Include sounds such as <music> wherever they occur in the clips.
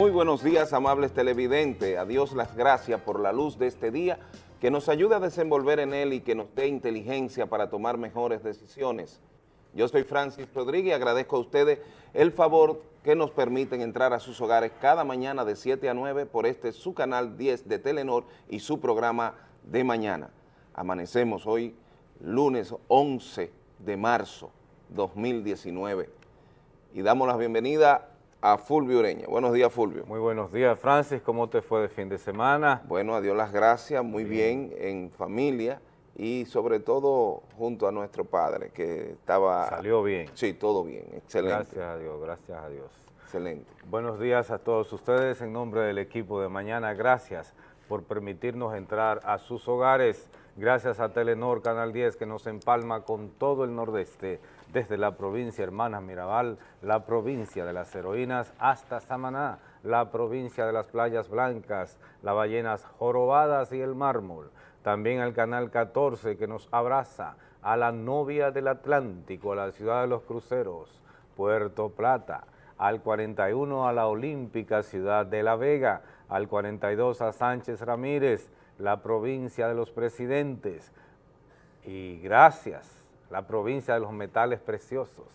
Muy buenos días, amables televidentes. A Dios las gracias por la luz de este día que nos ayude a desenvolver en él y que nos dé inteligencia para tomar mejores decisiones. Yo soy Francis Rodríguez y agradezco a ustedes el favor que nos permiten entrar a sus hogares cada mañana de 7 a 9 por este su canal 10 de Telenor y su programa de mañana. Amanecemos hoy lunes 11 de marzo 2019 y damos la bienvenida a Fulvio Ureña. Buenos días, Fulvio. Muy buenos días, Francis. ¿Cómo te fue de fin de semana? Bueno, a Dios las gracias, muy bien, en familia y sobre todo junto a nuestro padre, que estaba... Salió bien. Sí, todo bien, excelente. Gracias a Dios, gracias a Dios. Excelente. Buenos días a todos ustedes en nombre del equipo de mañana. Gracias por permitirnos entrar a sus hogares. Gracias a Telenor Canal 10 que nos empalma con todo el nordeste, desde la provincia Hermanas Mirabal, la provincia de las heroínas hasta Samaná, la provincia de las playas blancas, las ballenas jorobadas y el mármol. También al Canal 14 que nos abraza, a la novia del Atlántico, a la ciudad de los cruceros, Puerto Plata, al 41 a la olímpica ciudad de La Vega, al 42 a Sánchez Ramírez, la provincia de los presidentes, y gracias, la provincia de los metales preciosos,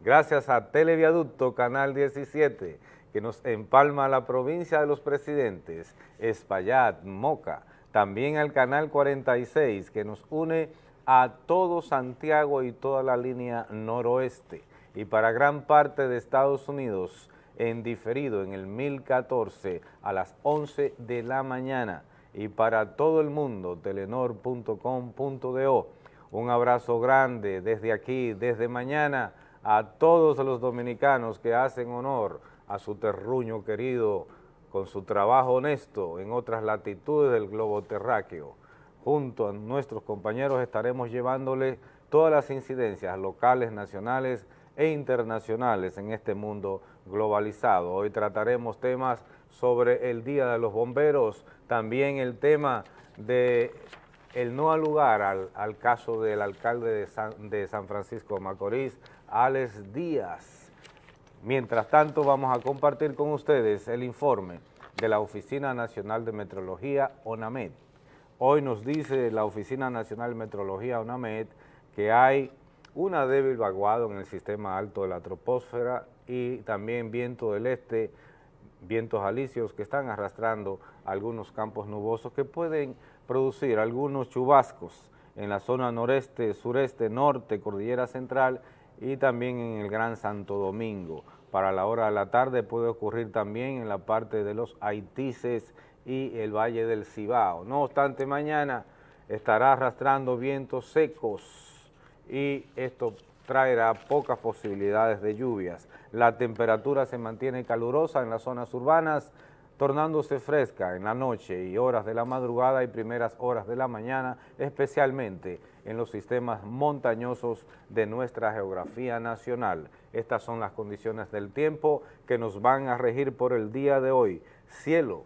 gracias a Televiaducto Canal 17, que nos empalma la provincia de los presidentes, Espaillat, Moca, también al Canal 46, que nos une a todo Santiago y toda la línea noroeste, y para gran parte de Estados Unidos, en diferido en el 1014 a las 11 de la mañana. Y para todo el mundo, telenor.com.do. Un abrazo grande desde aquí, desde mañana, a todos los dominicanos que hacen honor a su terruño querido con su trabajo honesto en otras latitudes del globo terráqueo. Junto a nuestros compañeros estaremos llevándole todas las incidencias locales, nacionales e internacionales en este mundo globalizado. Hoy trataremos temas sobre el Día de los Bomberos, también el tema de el no al lugar al, caso del alcalde de San, de San Francisco de Macorís, Alex Díaz. Mientras tanto, vamos a compartir con ustedes el informe de la Oficina Nacional de Metrología, ONAMED. Hoy nos dice la Oficina Nacional de Metrología, ONAMED, que hay una débil vaguado en el sistema alto de la troposfera y también viento del este, vientos alisios que están arrastrando algunos campos nubosos que pueden producir algunos chubascos en la zona noreste, sureste, norte, cordillera central y también en el Gran Santo Domingo. Para la hora de la tarde puede ocurrir también en la parte de los Haitises y el Valle del Cibao. No obstante, mañana estará arrastrando vientos secos y esto traerá pocas posibilidades de lluvias. La temperatura se mantiene calurosa en las zonas urbanas, tornándose fresca en la noche y horas de la madrugada y primeras horas de la mañana, especialmente en los sistemas montañosos de nuestra geografía nacional. Estas son las condiciones del tiempo que nos van a regir por el día de hoy. Cielo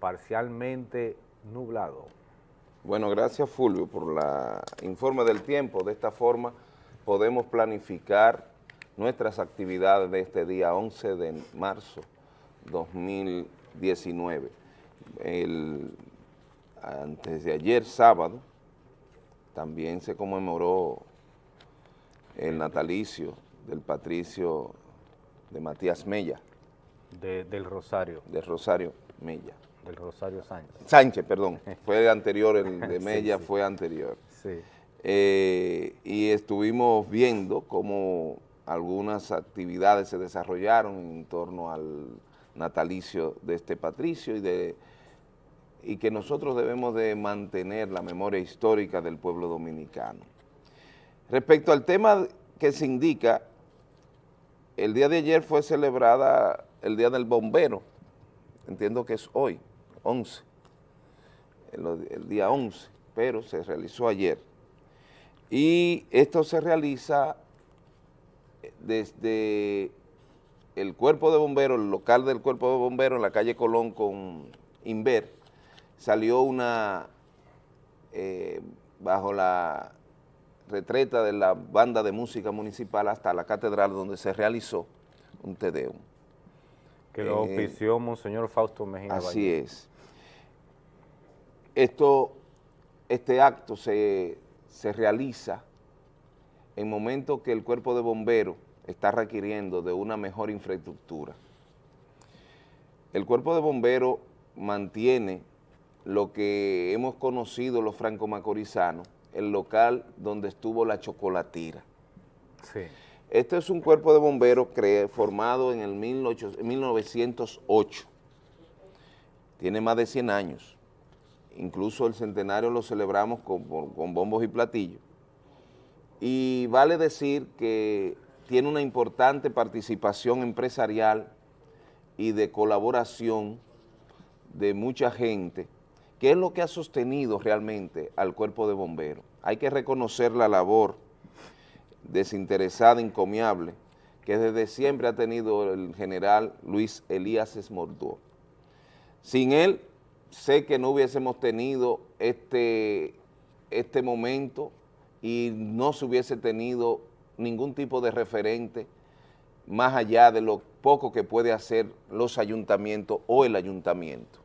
parcialmente nublado. Bueno, gracias Fulvio por la informe del tiempo. De esta forma podemos planificar nuestras actividades de este día 11 de marzo 2019. El, antes de ayer, sábado, también se conmemoró el natalicio del patricio de Matías Mella. del Rosario. Del Rosario Mella del Rosario Sánchez. Sánchez, perdón. <laughs> Fue anterior, el de Mella fue anterior. Sí. Eh, y estuvimos viendo cómo algunas actividades se desarrollaron en torno al natalicio de este patricio y, de, y que nosotros debemos de mantener la memoria histórica del pueblo dominicano. Respecto al tema que se indica, el día de ayer fue celebrada el Día del Bombero, entiendo que es hoy, 11, el, día 11, pero se realizó ayer. Y esto se realiza desde el cuerpo de bomberos, el local del cuerpo de bomberos en la calle Colón con Inver, salió una, eh, bajo la retreta de la banda de música municipal hasta la catedral donde se realizó un tedeum. Que lo Eh, auspició Monseñor Fausto Mejía Así Valle. es. Esto, este acto se, se realiza en momentos que el cuerpo de bomberos está requiriendo de una mejor infraestructura. El cuerpo de bomberos mantiene lo que hemos conocido los franco-macorizanos, el local donde estuvo la chocolatira. Sí. Este es un cuerpo de bomberos formado en el 18 en 1908. Tiene más de 100 años. Incluso el centenario lo celebramos con bombos y platillos. Y vale decir que tiene una importante participación empresarial y de colaboración de mucha gente, que es lo que ha sostenido realmente al cuerpo de bomberos. Hay que reconocer la labor desinteresada, encomiable, que desde siempre ha tenido el general Luis Elías Esmordó. Sin él, sé que no hubiésemos tenido este, este momento y no se hubiese tenido ningún tipo de referente más allá de lo poco que puede hacer los ayuntamientos o el ayuntamiento.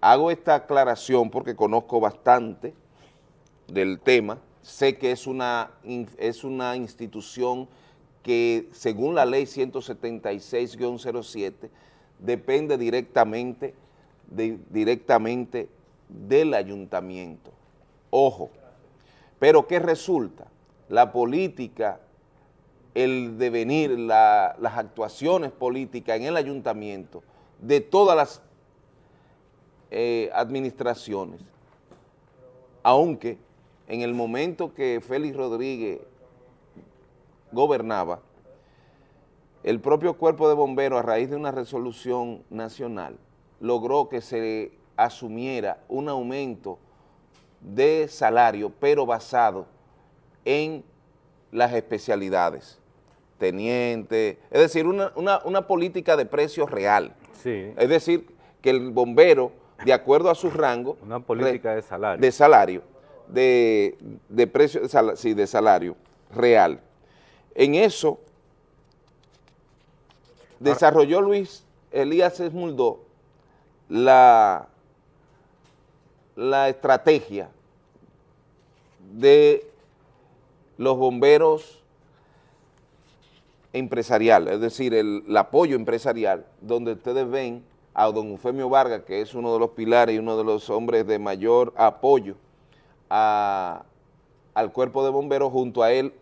Hago esta aclaración porque conozco bastante del tema, sé que es una, es una institución que según la ley 176-07 depende directamente, de- directamente del ayuntamiento. Ojo, pero ¿qué resulta? La política, el devenir, la- las actuaciones políticas en el ayuntamiento de todas las eh, administraciones, aunque en el momento que Félix Rodríguez gobernaba, el propio cuerpo de bomberos, a raíz de una resolución nacional, logró que se asumiera un aumento de salario, pero basado en las especialidades, teniente, es decir, una, una- una política de precio real. Sí, Es decir, que el bombero, de acuerdo a su rango, <laughs> una política de salario. de salario, de, de precio, de sí, de salario real. En eso desarrolló Luis Elías Esmuldó la, la estrategia de los bomberos empresarial, es decir, el, el apoyo empresarial, donde ustedes ven a don Eufemio Vargas, que es uno de los pilares y uno de los hombres de mayor apoyo a- al cuerpo de bomberos, junto a él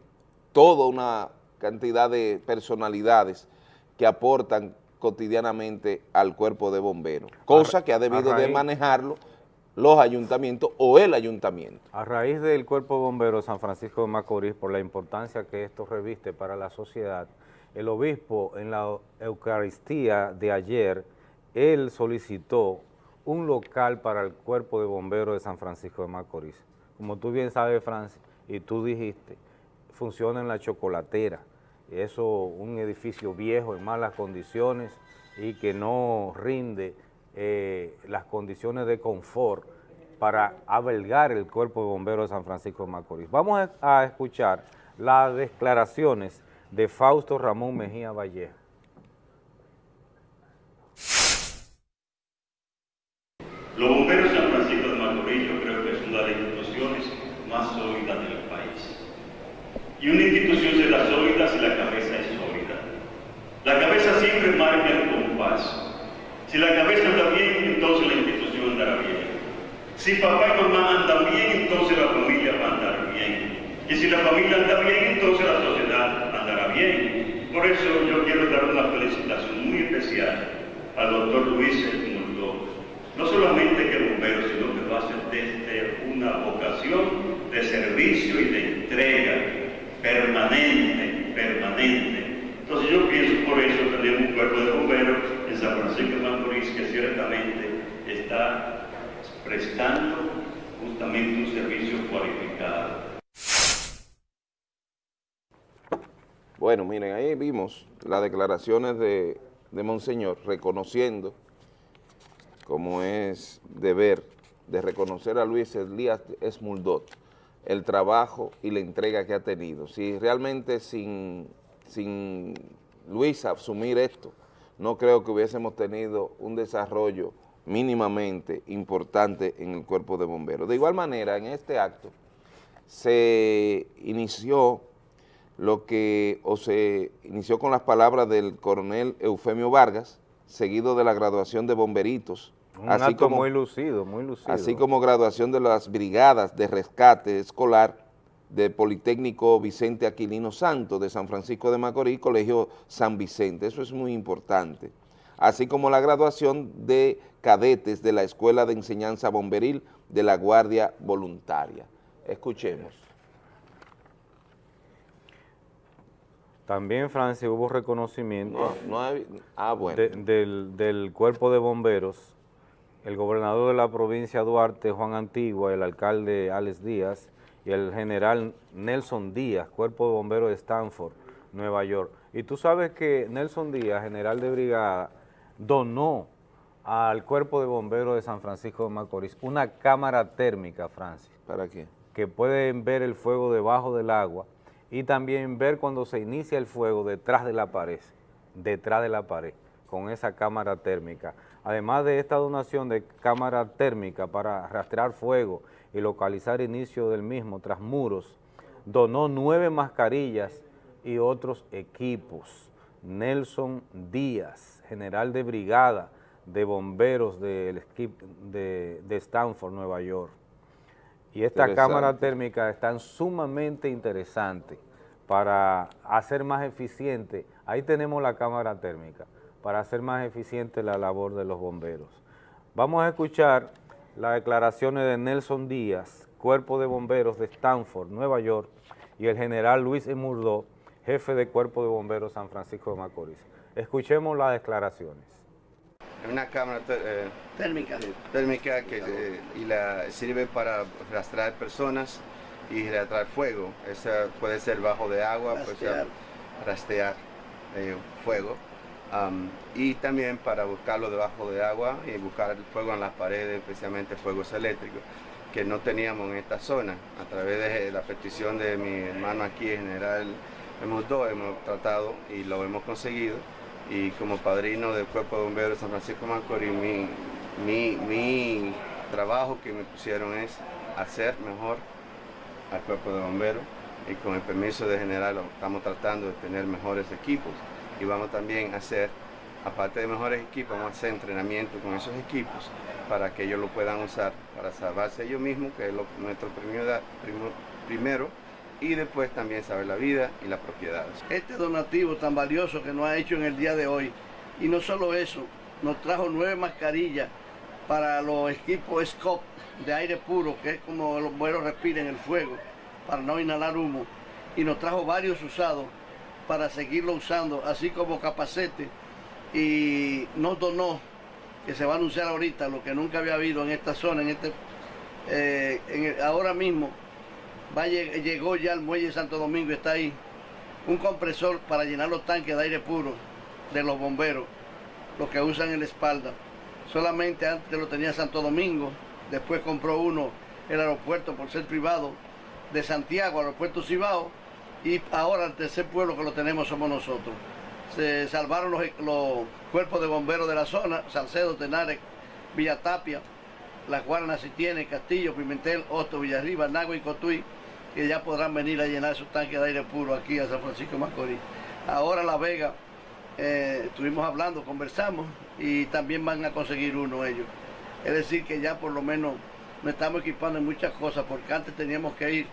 toda una cantidad de personalidades que aportan cotidianamente al cuerpo de bomberos, cosa que ha debido de manejarlo los ayuntamientos o el ayuntamiento. A raíz del Cuerpo de Bomberos San Francisco de Macorís, por la importancia que esto reviste para la sociedad, el obispo en la Eucaristía de ayer, él solicitó un local para el Cuerpo de Bomberos de San Francisco de Macorís. Como tú bien sabes, Francis, y tú dijiste, funciona en la chocolatera. Eso, un edificio viejo en malas condiciones y que no rinde eh, las condiciones de confort para albergar el Cuerpo de Bomberos de San Francisco de Macorís. Vamos a, escuchar las declaraciones de Fausto Ramón Mejía Vallejo. Los bomberos de San Francisco de Macorís yo creo que es una de las instituciones más sólidas del país. Y una institución será sólida si la cabeza es sólida. La cabeza siempre marca el compás. Si la cabeza anda bien, entonces la institución andará bien. Si papá y mamá andan bien, entonces la familia va a andar bien. Y si la familia anda bien, entonces la sociedad andará bien. Por eso yo quiero dar una felicitación muy especial al doctor Luis Edmundo. No solamente que bombero, sino que lo hace desde una vocación de servicio y de entrega permanente. Entonces yo pienso por eso tenemos un cuerpo de bomberos en San Francisco de Macorís que ciertamente está prestando justamente un servicio cualificado. Bueno, miren, ahí vimos las declaraciones de, de Monseñor reconociendo, como es deber, de reconocer a Luis Elías Esmuldot, el trabajo y la entrega que ha tenido. Si realmente sin, sin Luis asumir esto, no creo que hubiésemos tenido un desarrollo mínimamente importante en el cuerpo de bomberos. De igual manera, en este acto se inició lo que, o se inició con las palabras del coronel Eufemio Vargas, seguido de la graduación de bomberitos. Un así acto como, muy lucido, muy lucido. Así como graduación de las brigadas de rescate escolar del Politécnico Vicente Aquilino Santo de San Francisco de Macorís, Colegio San Vicente. Eso es muy importante. Así como la graduación de cadetes de la Escuela de Enseñanza Bomberil de la Guardia Voluntaria. Escuchemos. También, Francia, hubo reconocimiento ah, del, cuerpo de bomberos, el gobernador de la provincia Duarte, Juan Antigua, el alcalde Alex Díaz y el general Nelson Díaz, cuerpo de bomberos de Stanford, Nueva York. Y tú sabes que Nelson Díaz, general de brigada, donó al cuerpo de bomberos de San Francisco de Macorís una cámara térmica, Francia. ¿Para qué? Que pueden ver el fuego debajo del agua y también ver cuando se inicia el fuego detrás de la pared, detrás de la pared, con esa cámara térmica. Además de esta donación de cámara térmica para rastrear fuego y localizar inicio del mismo tras muros, donó nueve mascarillas y otros equipos. Nelson Díaz, general de brigada de bomberos de, de Stanford, Nueva York. Y esta cámara térmica es sumamente interesante para hacer más eficiente, ahí tenemos la cámara térmica, para hacer más eficiente la labor de los bomberos. Vamos a escuchar las declaraciones de Nelson Díaz, Cuerpo de Bomberos de Stanford, Nueva York, y el general Luis Emurdo, jefe de Cuerpo de Bomberos San Francisco de Macorís. Escuchemos las declaraciones una cámara eh, térmica, térmica que eh, y la sirve para rastrear personas y rastrear fuego. Esa puede ser bajo de agua, puede ser rastrear eh, fuego. y también para buscarlo debajo de agua y buscar el fuego en las paredes, especialmente fuegos eléctricos, que no teníamos en esta zona. A través de la petición de mi hermano aquí, general, hemos, dos, hemos tratado y lo hemos conseguido y como padrino del Cuerpo de Bomberos de San Francisco Macorís, mi, mi, trabajo que me pusieron es hacer mejor al Cuerpo de Bomberos y con el permiso de general estamos tratando de tener mejores equipos. Y vamos también a hacer, aparte de mejores equipos, vamos a hacer entrenamiento con esos equipos para que ellos lo puedan usar para salvarse ellos mismos, que es nuestro primero y después también saber la vida y las propiedades. Este donativo tan valioso que nos ha hecho en el día de hoy, y no solo eso, nos trajo nueve mascarillas para los equipos SCOP de aire puro, que es como los bomberos respiren el fuego, para no inhalar humo, y nos trajo varios usados para seguirlo usando, así como capacete, y nos donó, que se va a anunciar ahorita, lo que nunca había habido en esta zona, en este, eh, ahora mismo, llegó ya al muelle Santo Domingo, está ahí un compresor para llenar los tanques de aire puro de los bomberos, los que usan en la espalda. Solamente antes lo tenía Santo Domingo, después compró uno el aeropuerto por ser privado de Santiago, aeropuerto Cibao, y ahora el tercer pueblo que lo tenemos somos nosotros. Se salvaron los, cuerpos de bomberos de la zona, Salcedo, Tenares, Villa Las Guaranas si tiene, Castillo, Pimentel, Osto, Villarriba, Nagua y Cotuí, que ya podrán venir a llenar sus tanques de aire puro aquí a San Francisco Macorís. Ahora La Vega, eh, estuvimos hablando, conversamos y también van a conseguir uno ellos. Es decir, que ya por lo menos nos estamos equipando en muchas cosas, porque antes teníamos que ir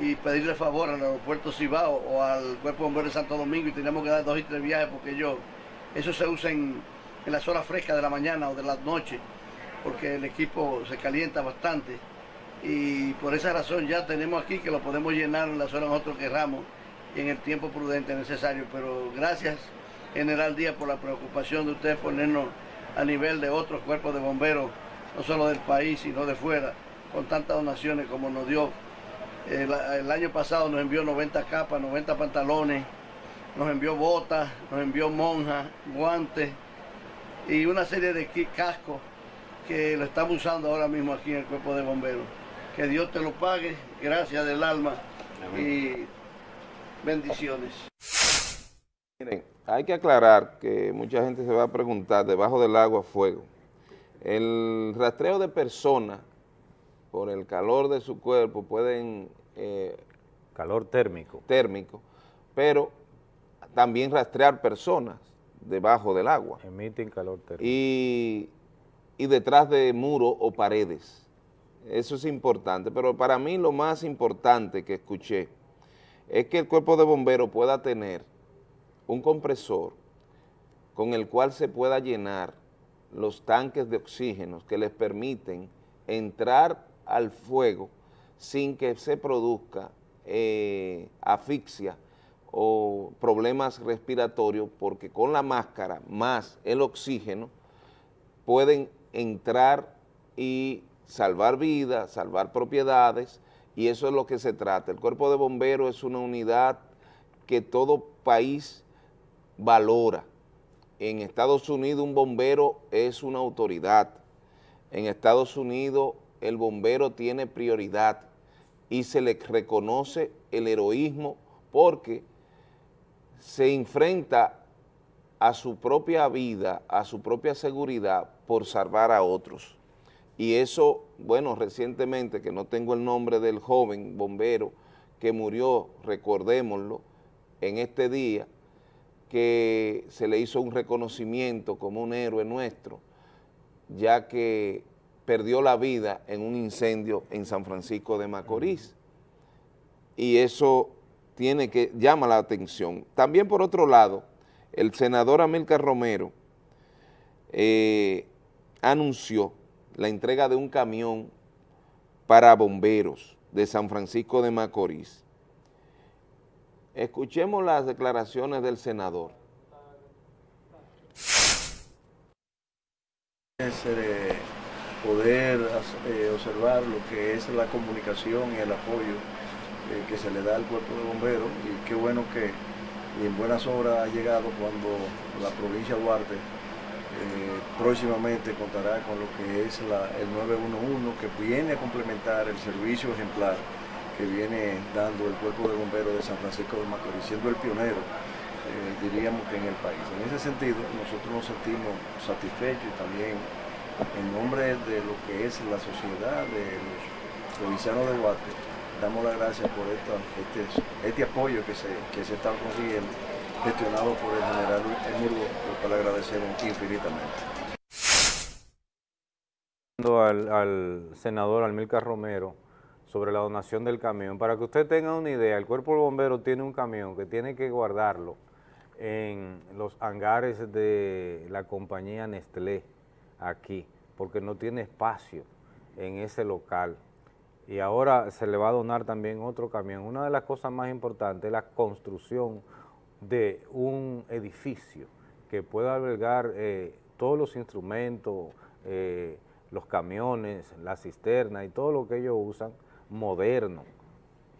y pedirle favor al aeropuerto Cibao o al Cuerpo de Bomberos de Santo Domingo y teníamos que dar dos y tres viajes porque yo, eso se usa en, en las horas frescas de la mañana o de la noche, porque el equipo se calienta bastante y por esa razón ya tenemos aquí que lo podemos llenar en las horas nosotros querramos en el tiempo prudente necesario. Pero gracias, General Díaz, por la preocupación de ustedes ponernos a nivel de otros cuerpos de bomberos, no solo del país, sino de fuera, con tantas donaciones como nos dio. El, año pasado nos envió 90 capas, 90 pantalones, nos envió botas, nos envió monjas, guantes y una serie de cascos que lo estamos usando ahora mismo aquí en el cuerpo de bomberos. Que Dios te lo pague, gracias del alma y bendiciones. Miren, hay que aclarar que mucha gente se va a preguntar, debajo del agua, fuego. El rastreo de personas por el calor de su cuerpo pueden... Eh, calor térmico. Térmico, pero también rastrear personas debajo del agua. Emiten calor térmico. Y, y detrás de muros o paredes. Eso es importante, pero para mí lo más importante que escuché es que el cuerpo de bomberos pueda tener un compresor con el cual se pueda llenar los tanques de oxígeno que les permiten entrar al fuego sin que se produzca eh, asfixia o problemas respiratorios, porque con la máscara más el oxígeno pueden entrar y salvar vidas, salvar propiedades, y eso es lo que se trata. El cuerpo de bomberos es una unidad que todo país valora. En Estados Unidos un bombero es una autoridad. En Estados Unidos el bombero tiene prioridad y se le reconoce el heroísmo porque se enfrenta a su propia vida, a su propia seguridad por salvar a otros. Y eso, bueno, recientemente, que no tengo el nombre del joven bombero que murió, recordémoslo, en este día, que se le hizo un reconocimiento como un héroe nuestro, ya que perdió la vida en un incendio en San Francisco de Macorís. Y eso tiene que, llama la atención. También por otro lado, el senador Amílcar Romero eh, anunció la entrega de un camión para bomberos de San Francisco de Macorís. Escuchemos las declaraciones del senador. Eh, poder eh, observar lo que es la comunicación y el apoyo eh, que se le da al cuerpo de bomberos y qué bueno que en buenas horas ha llegado cuando la provincia de Duarte próximamente contará con lo que es el 911 que viene a complementar el servicio ejemplar que viene dando el Cuerpo de Bomberos de San Francisco de Macorís, siendo el pionero, eh, diríamos que en el país. En ese sentido, nosotros nos sentimos satisfechos y también en nombre de lo que es la sociedad de los provincianos de Guate, damos las gracias por este, este, apoyo que se, que se está consiguiendo, gestionado por el general Emurgo, por cual agradecemos infinitamente. Al, al senador Almilcar Romero, sobre la donación del camión. Para que usted tenga una idea, el cuerpo de bomberos tiene un camión que tiene que guardarlo en los hangares de la compañía Nestlé aquí, porque no tiene espacio en ese local. Y ahora se le va a donar también otro camión. Una de las cosas más importantes es la construcción de un edificio que pueda albergar eh, todos los instrumentos, eh, los camiones, la cisterna y todo lo que ellos usan moderno,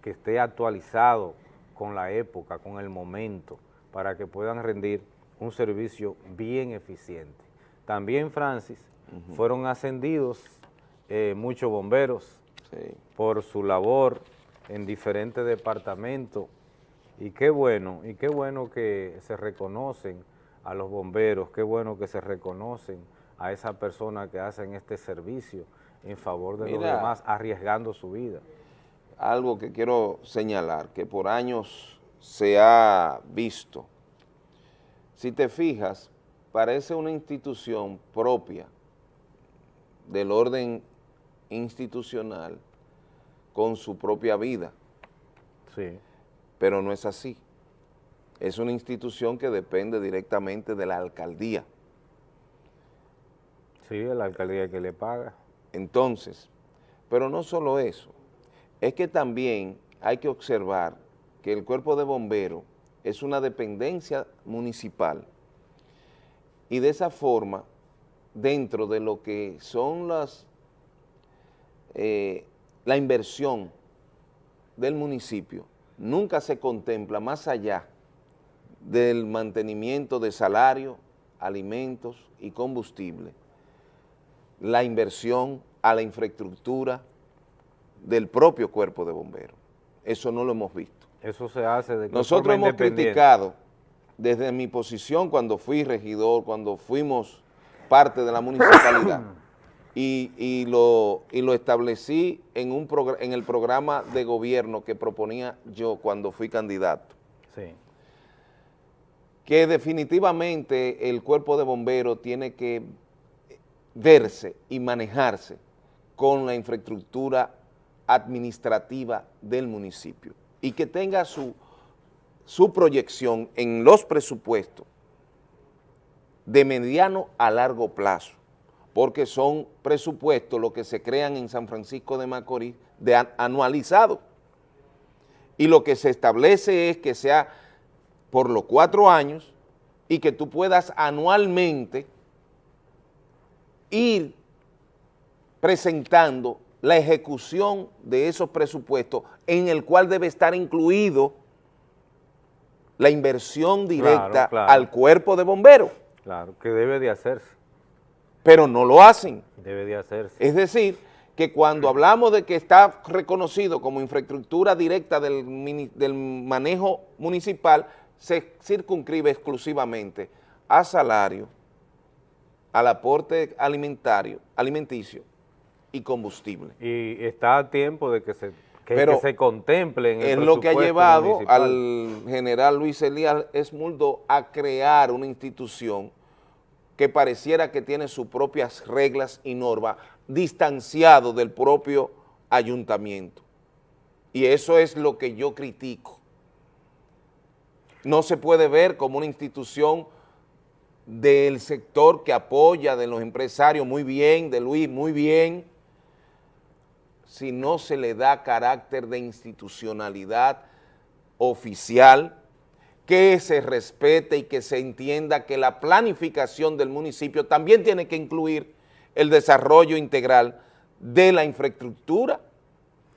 que esté actualizado con la época, con el momento, para que puedan rendir un servicio bien eficiente. También, Francis, fueron ascendidos eh, muchos bomberos por su labor en diferentes departamentos y qué bueno, y qué bueno que se reconocen a los bomberos, qué bueno que se reconocen a esas personas que hacen este servicio en favor de los demás, arriesgando su vida. Algo que quiero señalar, que por años se ha visto. Si te fijas, parece una institución propia del orden institucional con su propia vida. Sí. Pero no es así. Es una institución que depende directamente de la alcaldía. Sí, la alcaldía que le paga. Entonces, pero no solo eso, es que también hay que observar que el cuerpo de bomberos es una dependencia municipal y de esa forma, dentro de lo que son las, eh, la inversión del municipio, nunca se contempla más allá del mantenimiento de salario, alimentos y combustible, la inversión a la infraestructura del propio cuerpo de bomberos. Eso no lo hemos visto. Eso se hace de Nosotros hemos criticado desde mi posición cuando fui regidor, cuando fuimos parte de la municipalidad, <clears throat> y, lo, lo establecí en, un en el programa de gobierno que proponía yo cuando fui candidato. Sí. Que definitivamente el cuerpo de bomberos tiene que verse y manejarse con la infraestructura administrativa del municipio y que tenga su, su proyección en los presupuestos de mediano a largo plazo, porque son presupuestos los que se crean en San Francisco de Macorís de anualizado. Y lo que se establece es que sea por los cuatro años y que tú puedas anualmente ir presentando la ejecución de esos presupuestos en el cual debe estar incluido la inversión directa al cuerpo de bomberos. Claro, que debe de hacerse. Pero no lo hacen. Debe de hacerse. Es decir, que cuando hablamos de que está reconocido como infraestructura directa del, del manejo municipal, se circunscribe exclusivamente a salario, al aporte alimentario, alimenticio y combustible. Y está a tiempo de que se, que, se contemple en el Es lo que ha llevado al general Luis Elías Esmuldo a crear una institución que pareciera que tiene sus propias reglas y normas, distanciado del propio ayuntamiento. Y eso es lo que yo critico. No se puede ver como una institución del sector que apoya, de los empresarios, muy bien, de Luis, muy bien, si no se le da carácter de institucionalidad oficial, que se respete y que se entienda que la planificación del municipio también tiene que incluir el desarrollo integral de la infraestructura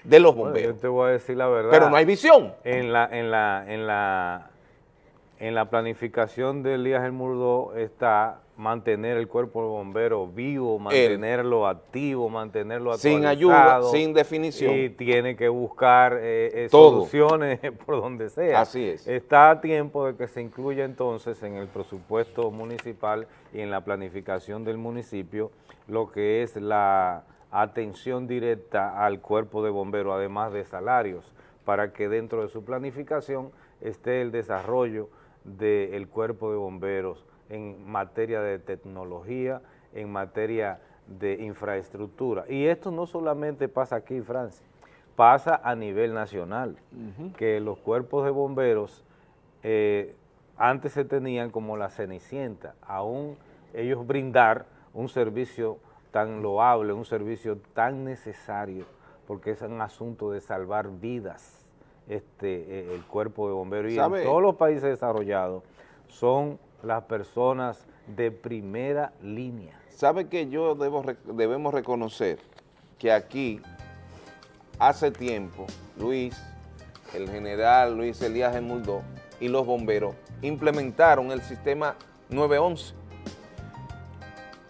de los bomberos. yo te voy a decir la verdad. Pero no hay visión. En la, en la, en la en la planificación de Elías El Murdo está mantener el cuerpo de bomberos vivo, mantenerlo activo, mantenerlo. Sin ayuda, sin definición. Y tiene que buscar eh, eh, soluciones <laughs> por donde sea. Así es. Está a tiempo de que se incluya entonces en el presupuesto municipal y en la planificación del municipio lo que es la atención directa al cuerpo de bomberos, además de salarios, para que dentro de su planificación esté el desarrollo del cuerpo de bomberos en materia de tecnología, en materia de infraestructura. Y esto no solamente pasa aquí en Francia, pasa a nivel nacional, que los cuerpos de bomberos eh, antes se tenían como la cenicienta, aún ellos brindar un servicio tan loable, un servicio tan necesario, porque es un asunto de salvar vidas este, eh, el cuerpo de bomberos. Y en todos los países desarrollados son las personas de primera línea. ¿Sabe que yo debo, debemos reconocer que aquí, hace tiempo, Luis, el general Luis Elías Emuldó y los bomberos implementaron el sistema 911.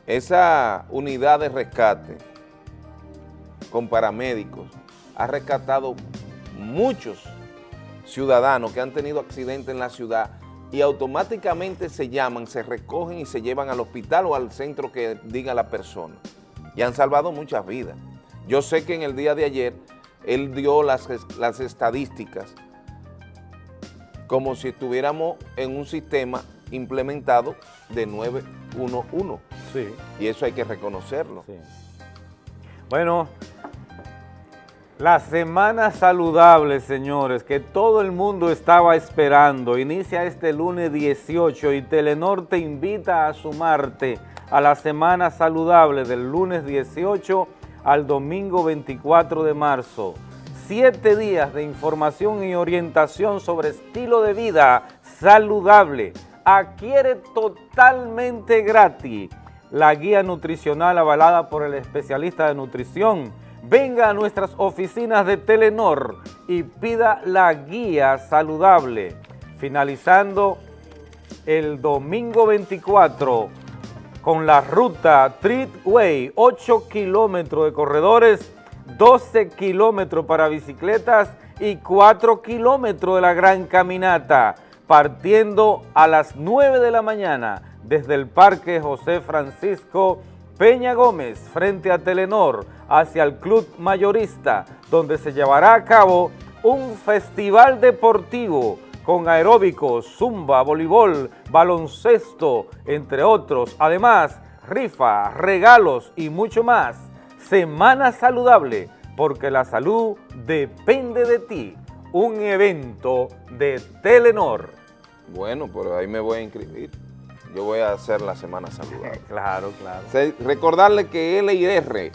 Esa unidad de rescate con paramédicos ha rescatado muchos ciudadanos que han tenido accidentes en la ciudad y automáticamente se llaman, se recogen y se llevan al hospital o al centro que diga la persona. Y han salvado muchas vidas. Yo sé que en el día de ayer él dio las, las estadísticas como si estuviéramos en un sistema implementado de 911. Sí. Y eso hay que reconocerlo. Sí. Bueno, la semana saludable, señores, que todo el mundo estaba esperando, inicia este lunes 18 y Telenor te invita a sumarte a la semana saludable del lunes 18 al domingo 24 de marzo. Siete días de información y orientación sobre estilo de vida saludable. Adquiere totalmente gratis la guía nutricional avalada por el especialista de nutrición venga a nuestras oficinas de Telenor y pida la guía saludable. Finalizando el domingo 24 con la ruta Treatway, 8 kilómetros de corredores, 12 kilómetros para bicicletas y 4 kilómetros de la gran caminata. partiendo a las 9 de la mañana desde el Parque José Francisco Peña Gómez frente a Telenor hacia el Club Mayorista, donde se llevará a cabo un festival deportivo con aeróbicos, zumba, voleibol, baloncesto, entre otros. Además, rifa, regalos y mucho más. Semana Saludable, porque la salud depende de ti. Un evento de Telenor. Bueno, pero ahí me voy a inscribir yo voy a hacer la semana saludable. <laughs> claro, claro. recordarle que LIR,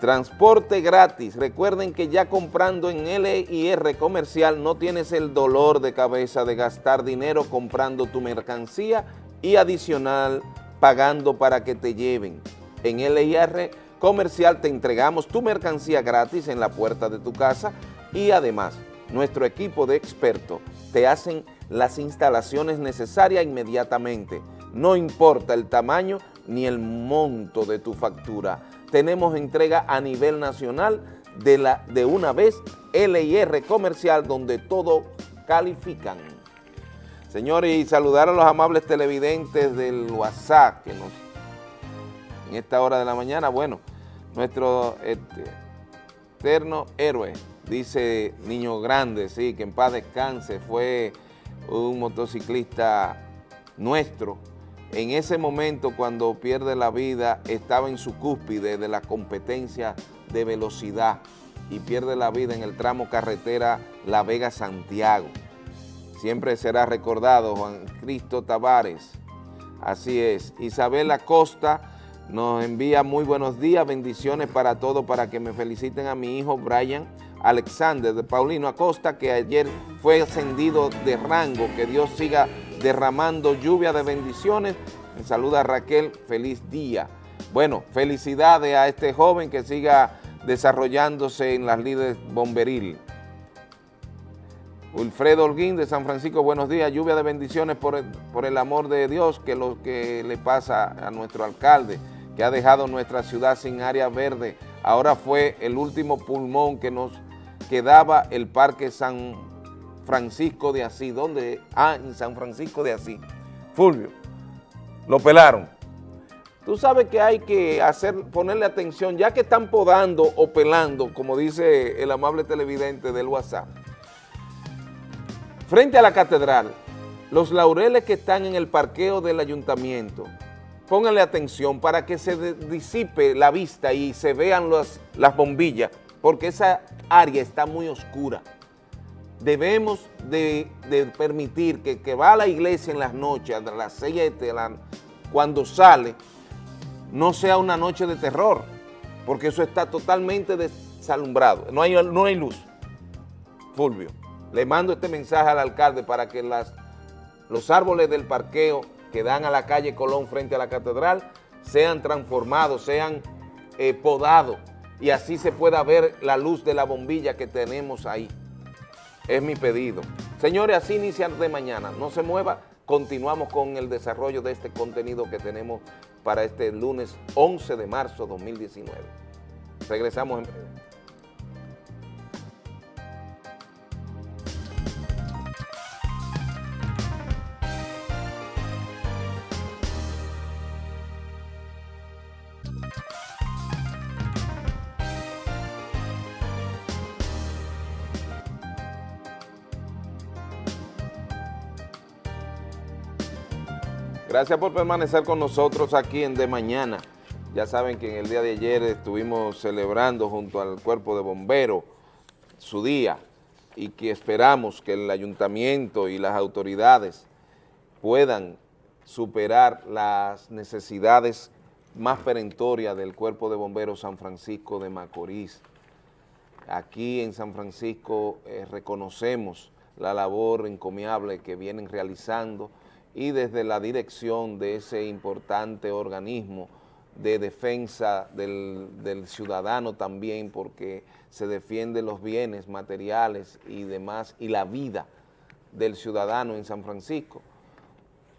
transporte gratis. Recuerden que ya comprando en LIR comercial no tienes el dolor de cabeza de gastar dinero comprando tu mercancía y adicional pagando para que te lleven. En LIR comercial te entregamos tu mercancía gratis en la puerta de tu casa y además nuestro equipo de expertos te hacen las instalaciones necesarias inmediatamente. No importa el tamaño ni el monto de tu factura. Tenemos entrega a nivel nacional de, la, de una vez LIR comercial donde todo califican. Señores, y saludar a los amables televidentes del WhatsApp que nos, en esta hora de la mañana, bueno, nuestro este, eterno héroe, dice Niño Grande, sí, que en paz descanse, fue un motociclista nuestro, en ese momento cuando pierde la vida estaba en su cúspide de la competencia de velocidad y pierde la vida en el tramo carretera La Vega-Santiago. Siempre será recordado Juan Cristo Tavares, así es. Isabel Acosta nos envía muy buenos días, bendiciones para todos, para que me feliciten a mi hijo Brian Alexander de Paulino Acosta, que ayer fue ascendido de rango. Que Dios siga derramando lluvia de bendiciones. Me saluda Raquel, feliz día. Bueno, felicidades a este joven que siga desarrollándose en las líderes bomberil. Wilfredo Holguín de San Francisco, buenos días, lluvia de bendiciones por el, por el amor de Dios, que lo que le pasa a nuestro alcalde, que ha dejado nuestra ciudad sin área verde, ahora fue el último pulmón que nos quedaba el Parque San Francisco de Asís. ¿Dónde? Ah, en San Francisco de Asís. Fulvio, lo pelaron. Tú sabes que hay que hacer, ponerle atención, ya que están podando o pelando, como dice el amable televidente del WhatsApp. Frente a la catedral, los laureles que están en el parqueo del ayuntamiento, pónganle atención para que se disipe la vista y se vean las bombillas porque esa área está muy oscura. Debemos de, permitir que, que va a la iglesia en las noches, a las 7, cuando sale, no sea una noche de terror, porque eso está totalmente desalumbrado, no hay, no hay luz. Fulvio, le mando este mensaje al alcalde para que las, los árboles del parqueo que dan a la calle Colón frente a la catedral sean transformados, sean eh, podados, y así se pueda ver la luz de la bombilla que tenemos ahí. Es mi pedido. Señores, así inicia de mañana. No se mueva, continuamos con el desarrollo de este contenido que tenemos para este lunes 11 de marzo 2019. Regresamos en Gracias por permanecer con nosotros aquí en De Mañana. Ya saben que en el día de ayer estuvimos celebrando junto al Cuerpo de Bomberos su día y que esperamos que el ayuntamiento y las autoridades puedan superar las necesidades más perentorias del Cuerpo de Bomberos San Francisco de Macorís. Aquí en San Francisco eh, reconocemos la labor encomiable que vienen realizando y desde la dirección de ese importante organismo de defensa del, ciudadano también porque se defienden los bienes materiales y demás y la vida del ciudadano en San Francisco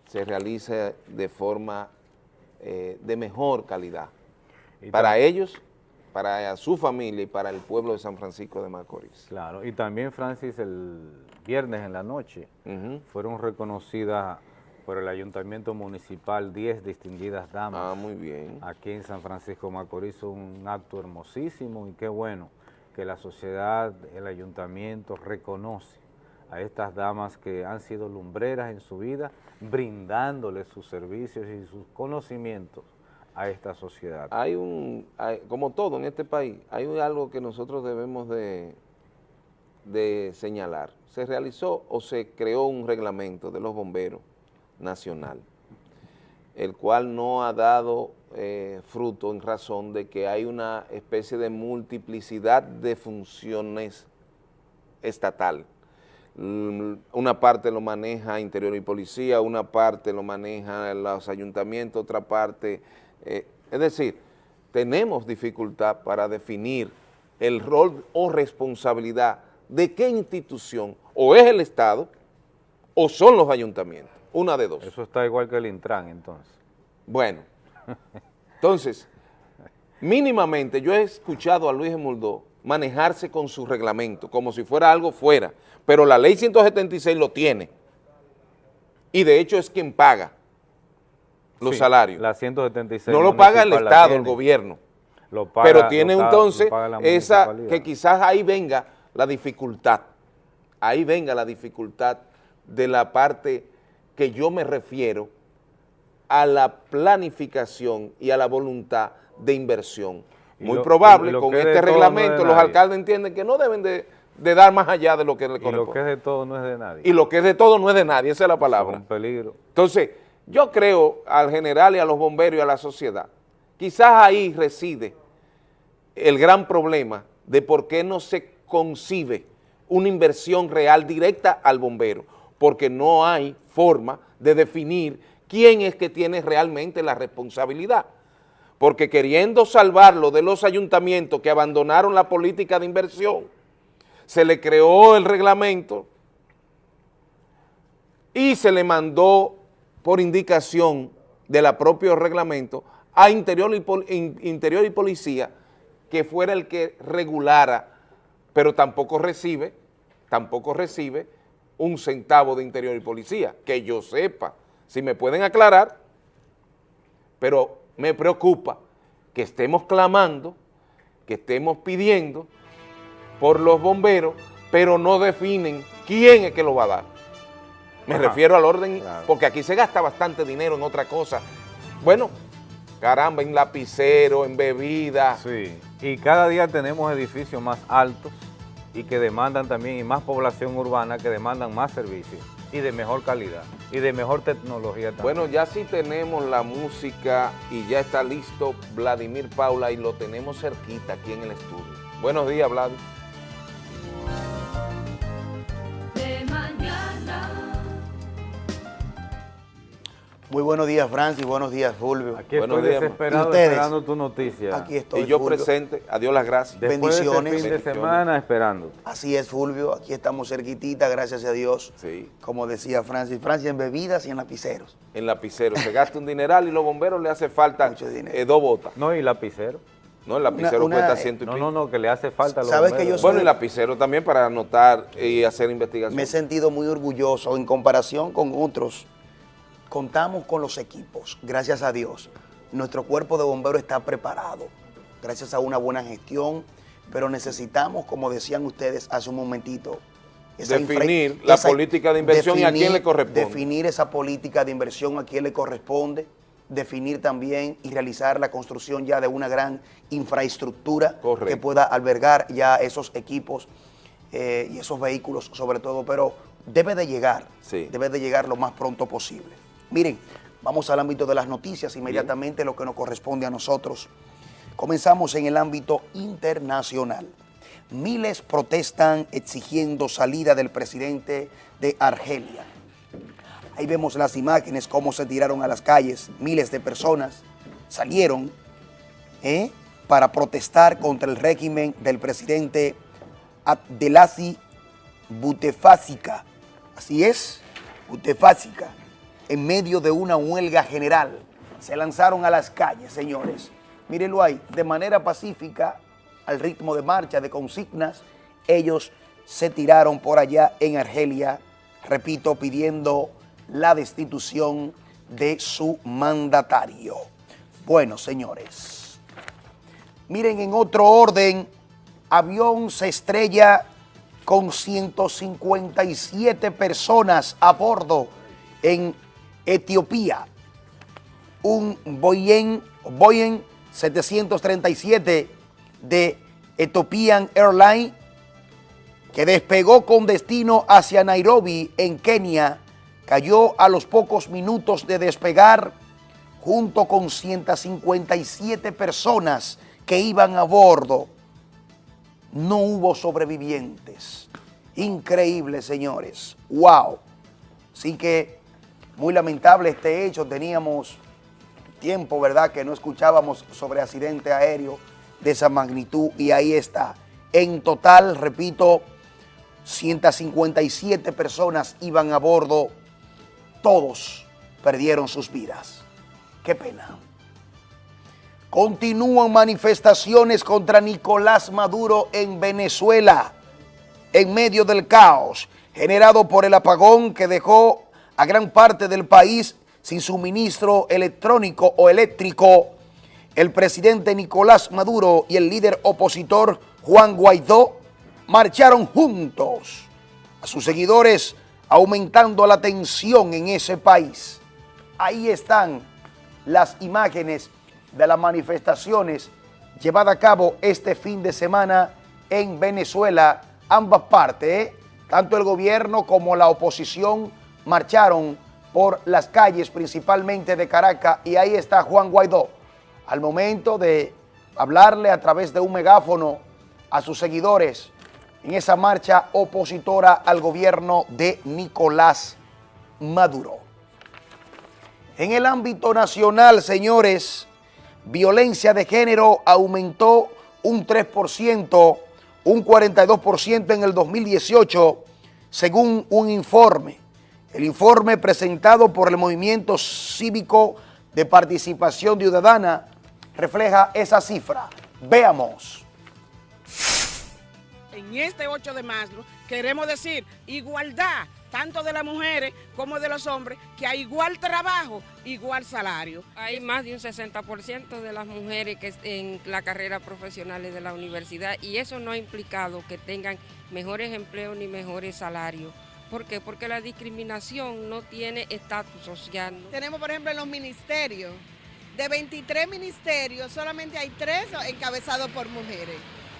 se realiza de forma eh, de mejor calidad para ellos para su familia y para el pueblo de San Francisco de Macorís. Claro, y también Francis el viernes en la noche fueron reconocidas por el Ayuntamiento Municipal 10 distinguidas damas. Ah, muy bien. Aquí en San Francisco Macorís, un acto hermosísimo y qué bueno que la sociedad, el ayuntamiento reconoce a estas damas que han sido lumbreras en su vida, brindándoles sus servicios y sus conocimientos a esta sociedad. Hay un, como todo en este país, hay algo que nosotros debemos de, de señalar. Se realizó o se creó un reglamento de los bomberos nacional, el cual no ha dado eh, fruto en razón de que hay una especie de multiplicidad de funciones estatal. Mm, una parte lo maneja Interior y Policía, una parte lo maneja los ayuntamientos, otra parte... Eh, es decir, tenemos dificultad para definir el rol o responsabilidad de qué institución, o es el Estado, o son los ayuntamientos, una de dos. Eso está igual que el Intran, entonces. Bueno, entonces, mínimamente yo he escuchado a Luis Emuldó manejarse con su reglamento, como si fuera algo fuera, pero la ley 176 lo tiene, y de hecho es quien paga los salarios. La 176 no lo paga el Estado, el gobierno, lo paga, pero tiene entonces esa, que quizás ahí venga la dificultad, ahí venga la dificultad de la parte que yo me refiero a la planificación y a la voluntad de inversión. Muy probable, con este reglamento, los alcaldes entienden que no deben de, dar más allá de lo que le corresponde. Y lo que es de todo no es de nadie. Y lo que es de todo no es de nadie, esa es la palabra. Es un peligro. Entonces, yo creo al general y a los bomberos y a la sociedad, quizás ahí reside el gran problema de por qué no se concibe una inversión real directa al bombero, porque no hay forma de definir quién es que tiene realmente la responsabilidad. Porque queriendo salvarlo de los ayuntamientos que abandonaron la política de inversión, se le creó el reglamento y se le mandó por indicación de la propio reglamento a Interior y, Interior y Policía que fuera el que regulara, pero tampoco recibe, tampoco recibe un centavo de Interior y Policía, que yo sepa, si me pueden aclarar, pero me preocupa que estemos clamando, que estemos pidiendo por los bomberos, pero no definen quién es que lo va a dar. Me refiero al orden, porque aquí se gasta bastante dinero en otra cosa. Bueno, caramba, en lapicero, en bebida. Sí, y cada día tenemos edificios más altos y que demandan también, y más población urbana que demandan más servicios y de mejor calidad y de mejor tecnología también. Bueno, ya sí tenemos la música y ya está listo Vladimir Paula y lo tenemos cerquita aquí en el estudio. Buenos días, Vlad. Muy buenos días, Francis. Buenos días, Fulvio. Aquí estoy desesperado esperando tu noticia. Aquí estoy, Y yo presente. Adiós las gracias. Bendiciones. De fin de semana esperando. Así es, Fulvio. Aquí estamos cerquitita, gracias a Dios. Sí. Como decía Francis. Francis, en bebidas y en lapiceros. En lapiceros. Se gasta un dineral y los bomberos le hace falta eh, dos botas. No, y lapicero. No, el lapicero cuesta ciento y No, no, no, que le hace falta a los ¿Sabes que yo Bueno, y lapicero también para anotar y hacer investigación. Me he sentido muy orgulloso en comparación con otros contamos con los equipos, gracias a Dios. Nuestro cuerpo de bomberos está preparado, gracias a una buena gestión, pero necesitamos, como decían ustedes hace un momentito, definir la política de inversión y a quién le corresponde. Definir esa política de inversión a quién le corresponde, definir también y realizar la construcción ya de una gran infraestructura que pueda albergar ya esos equipos eh, y esos vehículos sobre todo, pero debe de llegar, debe de llegar lo más pronto posible. Miren, vamos al ámbito de las noticias, inmediatamente lo que nos corresponde a nosotros. Comenzamos en el ámbito internacional. Miles protestan exigiendo salida del presidente de Argelia. Ahí vemos las imágenes, cómo se tiraron a las calles. Miles de personas salieron ¿eh? para protestar contra el régimen del presidente Abdelazi Butefásica. Así es, Butefásica en medio de una huelga general. Se lanzaron a las calles, señores. mírenlo ahí, de manera pacífica, al ritmo de marcha, de consignas, ellos se tiraron por allá en Argelia, repito, pidiendo la destitución de su mandatario. Bueno, señores, miren en otro orden, avión se estrella con 157 personas a bordo en Etiopía. Un Boeing, Boeing 737 de Ethiopian Airlines que despegó con destino hacia Nairobi, en Kenia, cayó a los pocos minutos de despegar junto con 157 personas que iban a bordo. No hubo sobrevivientes. Increíble, señores. ¡Wow! Así que muy lamentable este hecho. Teníamos tiempo, ¿verdad?, que no escuchábamos sobre accidente aéreo de esa magnitud y ahí está. En total, repito, 157 personas iban a bordo, todos perdieron sus vidas. Qué pena. Continúan manifestaciones contra Nicolás Maduro en Venezuela, en medio del caos generado por el apagón que dejó a gran parte del país sin suministro electrónico o eléctrico. El presidente Nicolás Maduro y el líder opositor Juan Guaidó marcharon juntos a sus seguidores aumentando la tensión en ese país. Ahí están las imágenes de las manifestaciones llevadas a cabo este fin de semana en Venezuela, ambas partes, ¿eh? tanto el gobierno como la oposición marcharon por las calles principalmente de Caracas y ahí está Juan Guaidó al momento de hablarle a través de un megáfono a sus seguidores en esa marcha opositora al gobierno de Nicolás Maduro. En el ámbito nacional, señores, violencia de género aumentó un 3%, un 42% en el 2018, según un informe. El informe presentado por el Movimiento Cívico de Participación Ciudadana refleja esa cifra. Veamos en este 8 de marzo queremos decir igualdad, tanto de las mujeres como de los hombres, que hay igual trabajo, igual salario. Hay más de un 60% de las mujeres que en la carrera profesional de la universidad y eso no ha implicado que tengan mejores empleos ni mejores salarios. ¿Por qué? Porque la discriminación no tiene estatus social. Tenemos, por ejemplo, en los ministerios, de 23 ministerios, solamente hay 3 encabezados por mujeres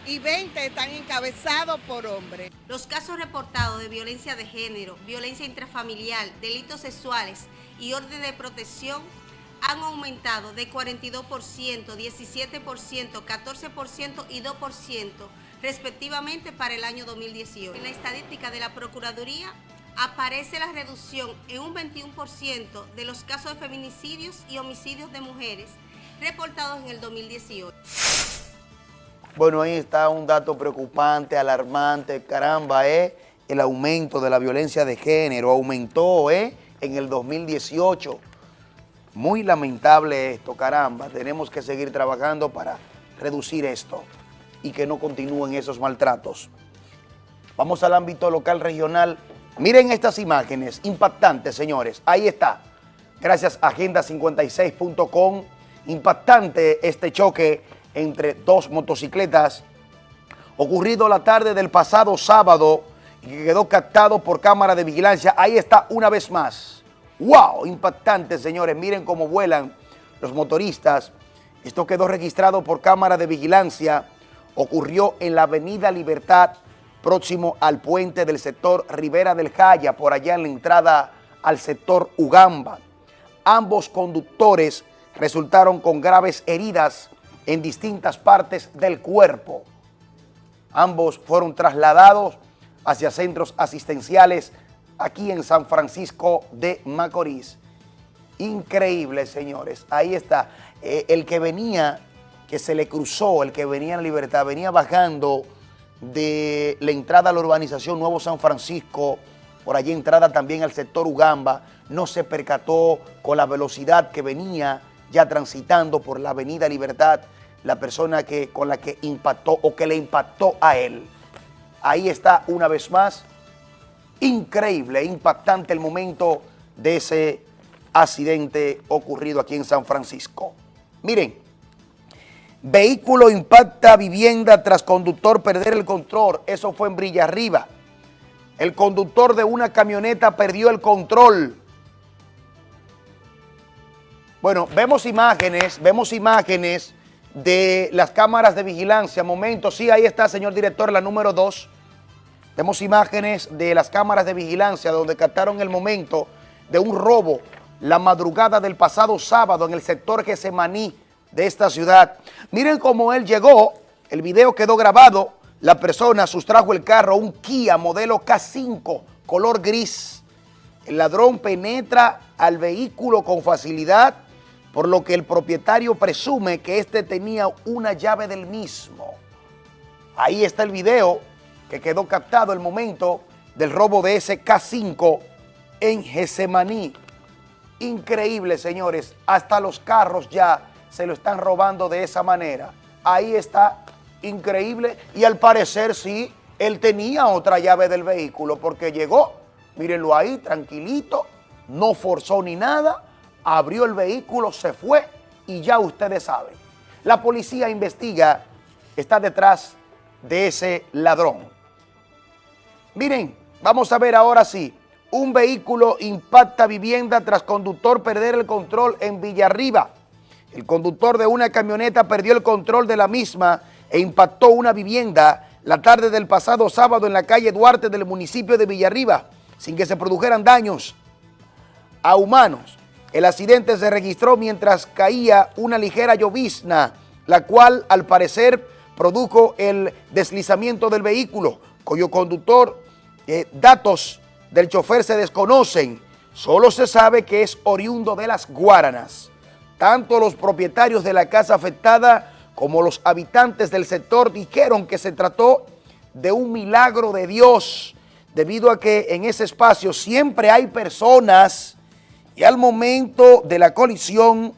y 20 están encabezados por hombres. Los casos reportados de violencia de género, violencia intrafamiliar, delitos sexuales y orden de protección han aumentado de 42%, 17%, 14% y 2% respectivamente para el año 2018. En la estadística de la Procuraduría aparece la reducción en un 21% de los casos de feminicidios y homicidios de mujeres reportados en el 2018. Bueno, ahí está un dato preocupante, alarmante, caramba, ¿eh? El aumento de la violencia de género aumentó, ¿eh? En el 2018. Muy lamentable esto, caramba. Tenemos que seguir trabajando para reducir esto y que no continúen esos maltratos. Vamos al ámbito local regional. Miren estas imágenes impactantes, señores. Ahí está. Gracias a agenda56.com. Impactante este choque entre dos motocicletas ocurrido la tarde del pasado sábado y que quedó captado por cámara de vigilancia. Ahí está una vez más. ¡Wow! Impactante, señores. Miren cómo vuelan los motoristas. Esto quedó registrado por cámara de vigilancia. Ocurrió en la avenida Libertad, próximo al puente del sector Rivera del Jaya, por allá en la entrada al sector Ugamba. Ambos conductores resultaron con graves heridas en distintas partes del cuerpo. Ambos fueron trasladados hacia centros asistenciales aquí en San Francisco de Macorís. Increíble, señores. Ahí está. Eh, el que venía, que se le cruzó, el que venía en libertad, venía bajando de la entrada a la urbanización Nuevo San Francisco, por allí entrada también al sector Ugamba, no se percató con la velocidad que venía ya transitando por la avenida Libertad la persona que, con la que impactó o que le impactó a él. Ahí está una vez más, increíble, impactante el momento de ese accidente ocurrido aquí en San Francisco. Miren, vehículo impacta vivienda tras conductor perder el control, eso fue en Brilla Arriba. El conductor de una camioneta perdió el control. Bueno, vemos imágenes, vemos imágenes de las cámaras de vigilancia. Momento, sí, ahí está, señor director, la número 2. Vemos imágenes de las cámaras de vigilancia donde captaron el momento de un robo la madrugada del pasado sábado en el sector Gesemaní de esta ciudad. Miren cómo él llegó, el video quedó grabado, la persona sustrajo el carro, un Kia modelo K5, color gris. El ladrón penetra al vehículo con facilidad, por lo que el propietario presume que este tenía una llave del mismo. Ahí está el video que quedó captado el momento del robo de ese K5 en Gesemaní. Increíble, señores, hasta los carros ya se lo están robando de esa manera. Ahí está, increíble, y al parecer sí, él tenía otra llave del vehículo porque llegó, mírenlo ahí, tranquilito, no forzó ni nada, abrió el vehículo, se fue y ya ustedes saben. La policía investiga, está detrás de ese ladrón. Miren, vamos a ver ahora sí. Un vehículo impacta vivienda tras conductor perder el control en Villarriba. El conductor de una camioneta perdió el control de la misma e impactó una vivienda la tarde del pasado sábado en la calle Duarte del municipio de Villarriba, sin que se produjeran daños a humanos. El accidente se registró mientras caía una ligera llovizna, la cual al parecer produjo el deslizamiento del vehículo, cuyo conductor, eh, datos del chofer se desconocen, solo se sabe que es oriundo de las Guaranas. Tanto los propietarios de la casa afectada como los habitantes del sector dijeron que se trató de un milagro de Dios, debido a que en ese espacio siempre hay personas y al momento de la colisión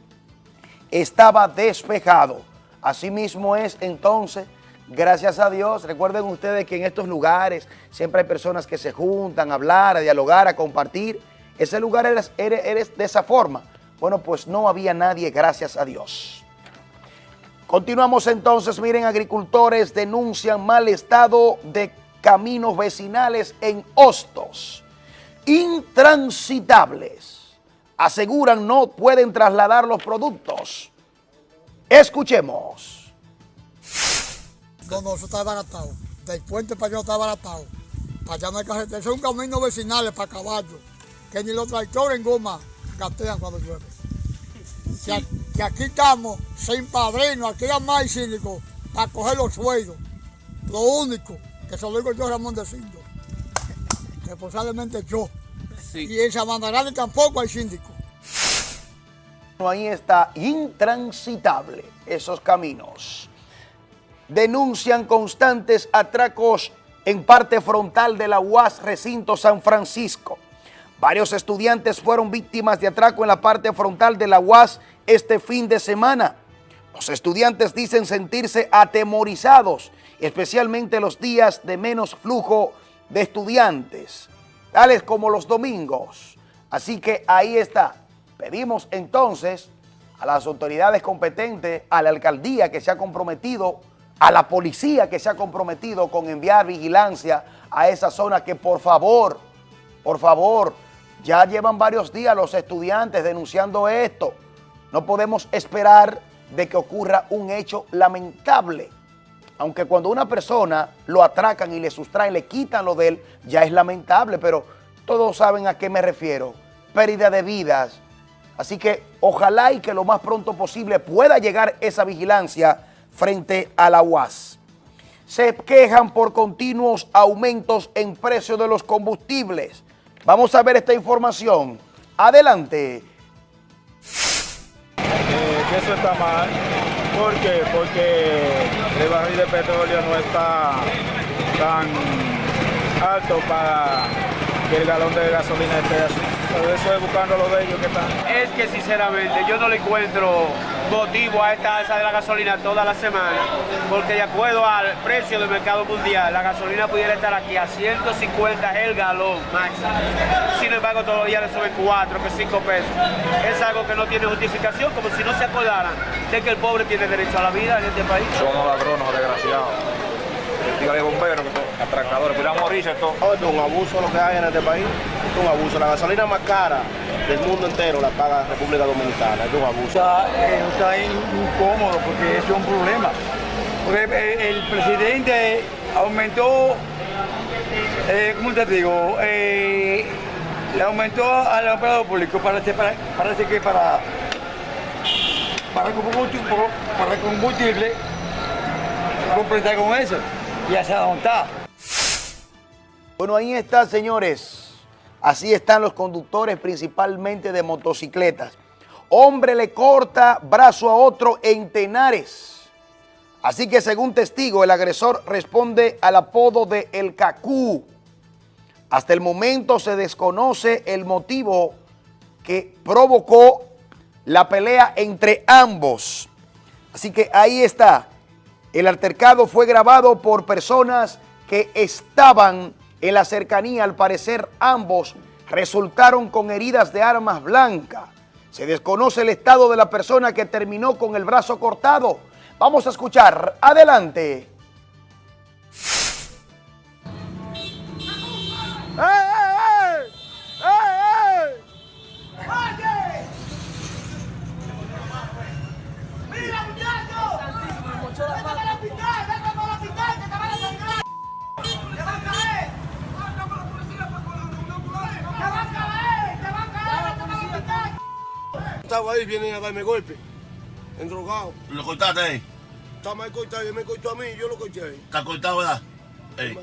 estaba despejado. Asimismo es entonces, gracias a Dios, recuerden ustedes que en estos lugares siempre hay personas que se juntan a hablar, a dialogar, a compartir. Ese lugar eres, eres, de esa forma. Bueno, pues no había nadie, gracias a Dios. Continuamos entonces, miren, agricultores denuncian mal estado de caminos vecinales en Hostos, intransitables aseguran no pueden trasladar los productos. Escuchemos. No, no, eso está baratado. Del puente para allá está baratado. Para allá no hay carretera. Eso es un camino vecinal para caballos. Que ni los tractores en goma gatean cuando llueve. Que, aquí estamos sin padrino, aquí hay más síndico para coger los sueldos. Lo único que se lo digo yo, Ramón de Cindo. Responsablemente yo. Y en Sabandarán tampoco hay síndico. Ahí está intransitable esos caminos. Denuncian constantes atracos en parte frontal de la UAS Recinto San Francisco. Varios estudiantes fueron víctimas de atraco en la parte frontal de la UAS este fin de semana. Los estudiantes dicen sentirse atemorizados, especialmente los días de menos flujo de estudiantes tales como los domingos. Así que ahí está. Pedimos entonces a las autoridades competentes, a la alcaldía que se ha comprometido, a la policía que se ha comprometido con enviar vigilancia a esa zona que por favor, por favor, ya llevan varios días los estudiantes denunciando esto. No podemos esperar de que ocurra un hecho lamentable aunque cuando una persona lo atracan y le sustraen, le quitan lo de él, ya es lamentable, pero todos saben a qué me refiero. Pérdida de vidas. Así que ojalá y que lo más pronto posible pueda llegar esa vigilancia frente a la UAS. Se quejan por continuos aumentos en precio de los combustibles. Vamos a ver esta información. Adelante. Eh, eso está mal ¿Por qué? Porque el barril de petróleo no está tan alto para que el galón de gasolina esté así. Eso es buscando los de ellos que están. Es que sinceramente yo no le encuentro motivo a esta alza de la gasolina toda la semana, porque de acuerdo al precio del mercado mundial, la gasolina pudiera estar aquí a 150 el galón máximo. Sin embargo, todos los días le suben 4, que 5 pesos. Es algo que no tiene justificación, como si no se acordaran de que el pobre tiene derecho a la vida en este país. Somos ladrones, desgraciados. Dígale bomberos, atracadores, cuidado morirse esto. es un abuso lo que hay en este país, es un abuso. La gasolina más cara del mundo entero la paga la República Dominicana, es un abuso. Está, eh, está incómodo porque eso es un problema. Porque eh, el presidente aumentó, eh, ¿cómo te digo? Eh, le aumentó al operador público, parece, parece que para, para combustible, para combustible completar con eso y hacia dónde está. Bueno, ahí está, señores. Así están los conductores principalmente de motocicletas. Hombre le corta brazo a otro en Tenares. Así que según testigo, el agresor responde al apodo de El Cacú. Hasta el momento se desconoce el motivo que provocó la pelea entre ambos. Así que ahí está. El altercado fue grabado por personas que estaban en la cercanía. Al parecer ambos resultaron con heridas de armas blancas. Se desconoce el estado de la persona que terminó con el brazo cortado. Vamos a escuchar. Adelante. Estaba ahí, vienen a darme golpe, endrogado. ¿Lo cortaste ahí? Está mal cortado, él me cortó a mí, yo lo corté ahí. ¿Está cortado, verdad? Ey.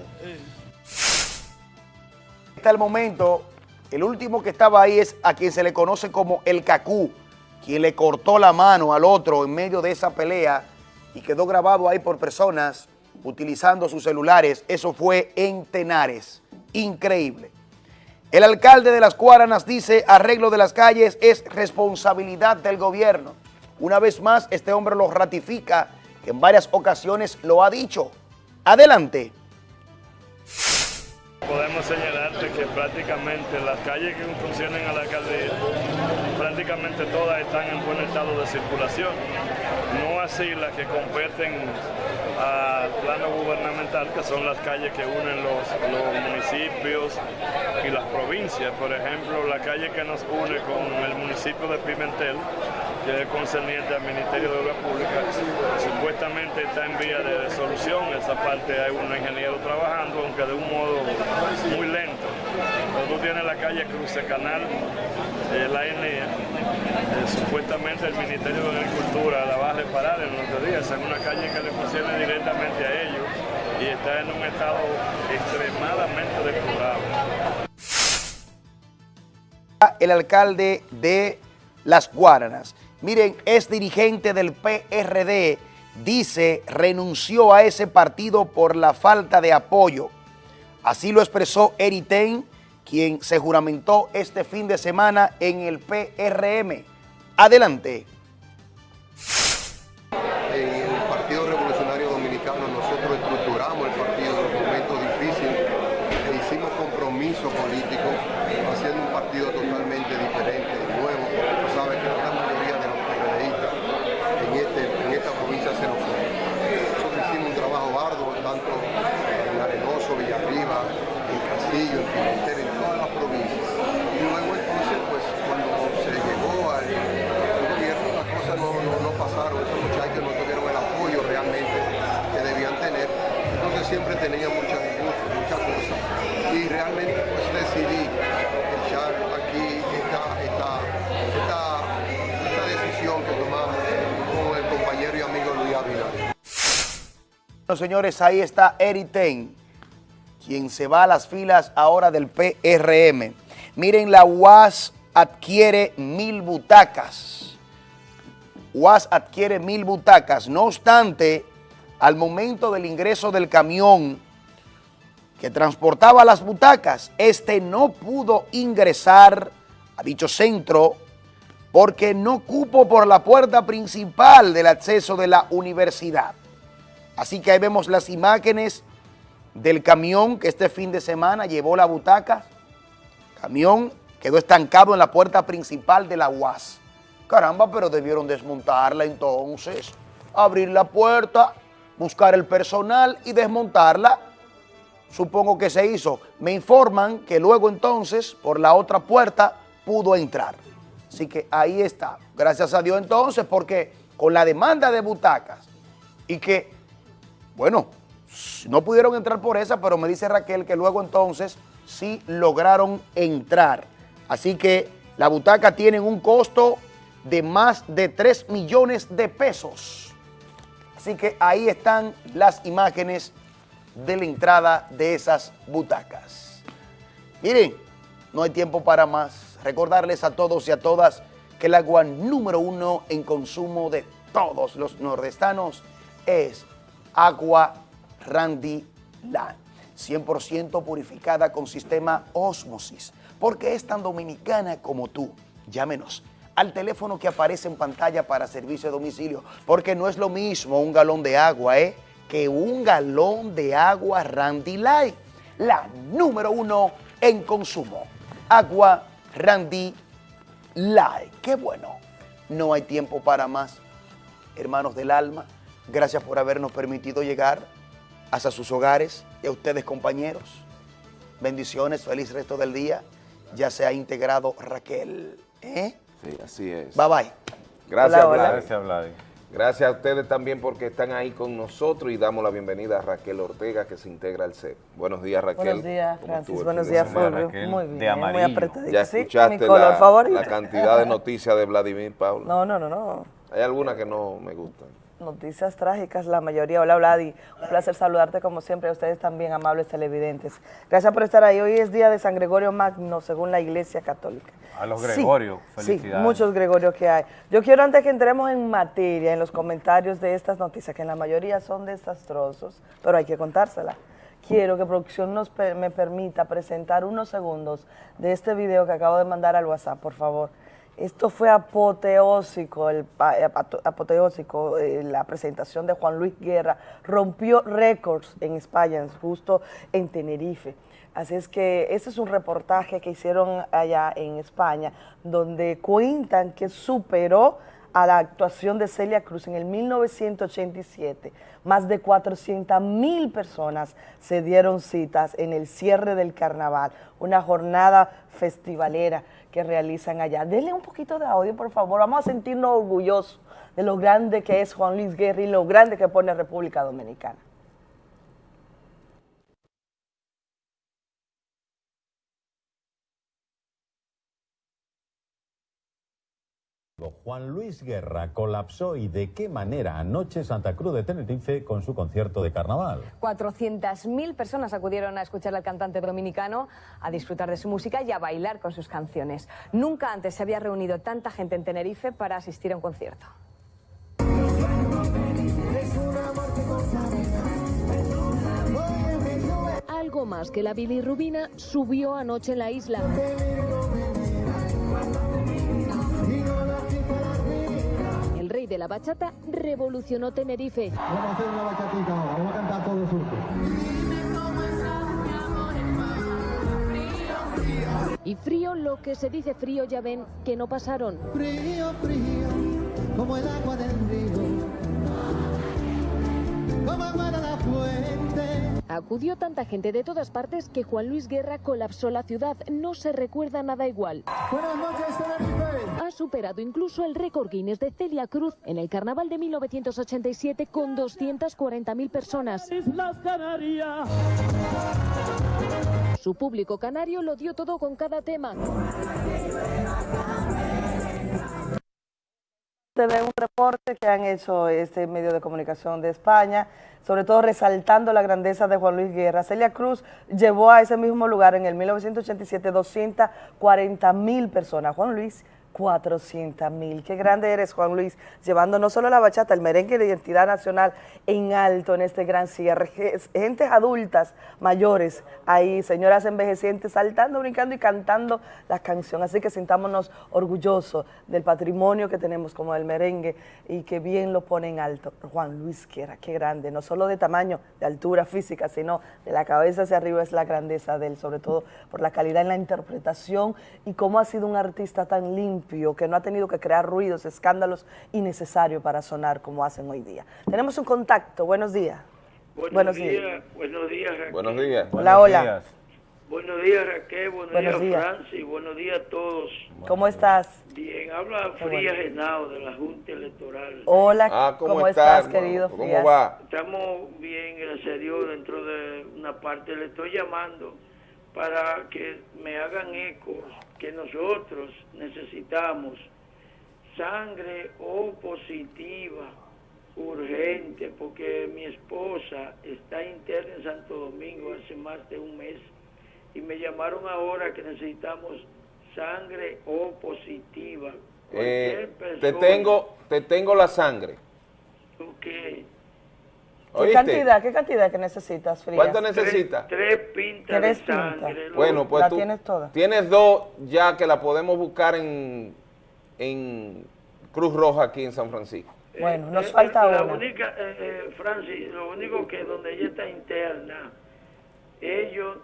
Hasta el momento, el último que estaba ahí es a quien se le conoce como el Cacú, quien le cortó la mano al otro en medio de esa pelea y quedó grabado ahí por personas utilizando sus celulares. Eso fue en Tenares. Increíble. El alcalde de Las Cuaranas dice arreglo de las calles es responsabilidad del gobierno. Una vez más, este hombre lo ratifica, que en varias ocasiones lo ha dicho. Adelante. Podemos señalarte que prácticamente las calles que funcionan a la alcaldía, prácticamente todas están en buen estado de circulación. No así las que competen al plano gubernamental, que son las calles que unen los municipios y las provincias. Por ejemplo, la calle que nos une con el municipio de Pimentel, que es concerniente al Ministerio de Obras Públicas, supuestamente está en vía de solución. Esa parte hay un ingeniero trabajando, aunque de un modo muy lento. Tú tienes la calle Cruce Canal, eh, la ENEA, eh, supuestamente el Ministerio de Agricultura la va a reparar en unos días. Es una calle que le funciona directamente a ellos y está en un estado extremadamente deplorable. El alcalde de Las Guaranas, miren, es dirigente del PRD, dice renunció a ese partido por la falta de apoyo. Así lo expresó Eriten, quien se juramentó este fin de semana en el PRM. Adelante. En el Partido Revolucionario Dominicano nosotros estructuramos el partido en un momento difícil e hicimos compromiso político haciendo un partido totalmente diferente, nuevo. Tú sabes que la gran mayoría de los PRDistas en, este, en esta provincia se nos fueron. Nosotros hicimos un trabajo arduo, tanto en Arenoso, Villarriba, en Castillo, en Pimentel, en todas las provincias. Y luego entonces, pues cuando se llegó al, al gobierno, las cosas no, no, no pasaron, esos muchachos no tuvieron el apoyo realmente que debían tener. Entonces siempre tenía mucha disgusto, muchas cosas. Y realmente pues decidí echar aquí esta, esta, esta, esta decisión que tomamos con el compañero y amigo Luis Ávila. Señores, ahí está Eriten, quien se va a las filas ahora del PRM. Miren, la UAS adquiere mil butacas. UAS adquiere mil butacas. No obstante, al momento del ingreso del camión que transportaba las butacas, este no pudo ingresar ha dicho centro, porque no cupo por la puerta principal del acceso de la universidad. Así que ahí vemos las imágenes del camión que este fin de semana llevó la butaca. Camión quedó estancado en la puerta principal de la UAS. Caramba, pero debieron desmontarla entonces, abrir la puerta, buscar el personal y desmontarla. Supongo que se hizo. Me informan que luego entonces, por la otra puerta, pudo entrar. Así que ahí está. Gracias a Dios entonces, porque con la demanda de butacas y que, bueno, no pudieron entrar por esa, pero me dice Raquel que luego entonces sí lograron entrar. Así que la butaca tiene un costo de más de 3 millones de pesos. Así que ahí están las imágenes de la entrada de esas butacas. Miren, no hay tiempo para más. Recordarles a todos y a todas que el agua número uno en consumo de todos los nordestanos es agua Randy Land. 100% purificada con sistema Osmosis, porque es tan dominicana como tú. Llámenos al teléfono que aparece en pantalla para servicio de domicilio, porque no es lo mismo un galón de agua, ¿eh? que un galón de agua Randy Light, la número uno en consumo. Agua Randy Light. Qué bueno. No hay tiempo para más. Hermanos del alma, gracias por habernos permitido llegar hasta sus hogares y a ustedes compañeros. Bendiciones, feliz resto del día. Ya se ha integrado Raquel. ¿eh? Sí, así es. Bye bye. Gracias, Vladi. Gracias, Vladi. Gracias a ustedes también porque están ahí con nosotros y damos la bienvenida a Raquel Ortega que se integra al CEP. Buenos días, Raquel. Buenos días, ¿Cómo Francis. Buenos días? Fulvio. Muy bien, de muy amarillo. apretadito. Ya Sí, escuchaste mi color la, favorito. la cantidad de noticias de Vladimir Pablo. No, no, no, no. Hay algunas que no me gustan. Noticias trágicas, la mayoría. Hola, Vladi. Un placer saludarte como siempre. A ustedes también, amables televidentes. Gracias por estar ahí. Hoy es día de San Gregorio Magno, según la Iglesia Católica. A los Sí, Gregorios, Sí, felicidades. muchos Gregorios que hay. Yo quiero antes que entremos en materia, en los comentarios de estas noticias, que en la mayoría son desastrosos, pero hay que contárselas. Quiero que producción nos me permita presentar unos segundos de este video que acabo de mandar al WhatsApp, por favor. Esto fue apoteósico, el, eh, apo- apoteósico, eh, la presentación de Juan Luis Guerra. Rompió récords en España, justo en Tenerife. Así es que ese es un reportaje que hicieron allá en España, donde cuentan que superó a la actuación de Celia Cruz en el 1987. Más de 400 mil personas se dieron citas en el cierre del carnaval, una jornada festivalera que realizan allá. Denle un poquito de audio, por favor. Vamos a sentirnos orgullosos de lo grande que es Juan Luis Guerra y lo grande que pone República Dominicana. Juan Luis Guerra colapsó y de qué manera anoche Santa Cruz de Tenerife con su concierto de carnaval. 400.000 personas acudieron a escuchar al cantante dominicano, a disfrutar de su música y a bailar con sus canciones. Nunca antes se había reunido tanta gente en Tenerife para asistir a un concierto. Algo más que la bilirrubina subió anoche en la isla. Rey de la bachata revolucionó Tenerife. Vamos a hacer una bachatita ahora, vamos a cantar todos juntos. Y frío, lo que se dice frío, ya ven que no pasaron. Frío, frío, como el agua Acudió tanta gente de todas partes que Juan Luis Guerra colapsó la ciudad. No se recuerda nada igual. Buenas noches. Ha superado incluso el récord Guinness de Celia Cruz en el carnaval de 1987 con 240.000 personas. Islas Canarias. Su público canario lo dio todo con cada tema. De un reporte que han hecho este medio de comunicación de España, sobre todo resaltando la grandeza de Juan Luis Guerra. Celia Cruz llevó a ese mismo lugar en el 1987 240 mil personas. Juan Luis 400 mil. Qué grande eres, Juan Luis, llevando no solo la bachata, el merengue de identidad nacional en alto en este gran cierre. Gentes adultas, mayores, ahí, señoras envejecientes, saltando, brincando y cantando la canción. Así que sintámonos orgullosos del patrimonio que tenemos como el merengue y que bien lo pone en alto. Juan Luis Quiera, qué grande, no solo de tamaño, de altura física, sino de la cabeza hacia arriba es la grandeza de él, sobre todo por la calidad en la interpretación y cómo ha sido un artista tan limpio que no ha tenido que crear ruidos, escándalos innecesarios para sonar como hacen hoy día. Tenemos un contacto, buenos días. Buenos, días. Buenos días, Raquel. Buenos días. Hola, hola. Buenos días, Raquel. Buenos, Buenos días, Francis. Buenos días a todos. ¿Cómo estás? Bien, habla Frías Genao de la Junta Electoral. Hola, Ah, ¿cómo ¿cómo, estás, estás, querido ¿Cómo Frías? va? Estamos bien, gracias a Dios, dentro de una parte. Le estoy llamando para que me hagan eco que nosotros necesitamos sangre O positiva urgente porque mi esposa está interna en Santo Domingo hace más de un mes y me llamaron ahora que necesitamos sangre O positiva. Eh, te tengo te tengo la sangre. Ok. ¿Qué ¿Oíste? cantidad, qué cantidad que necesitas, Frías? ¿Cuánto necesitas? Tres pintas Tres de pintas. sangre. Bueno, pues ¿La tú tienes toda? tienes dos ya que la podemos buscar en, en Cruz Roja aquí en San Francisco. Bueno, nos Eh, falta la una. única, eh, eh, Francis, lo único que donde ella está interna, ellos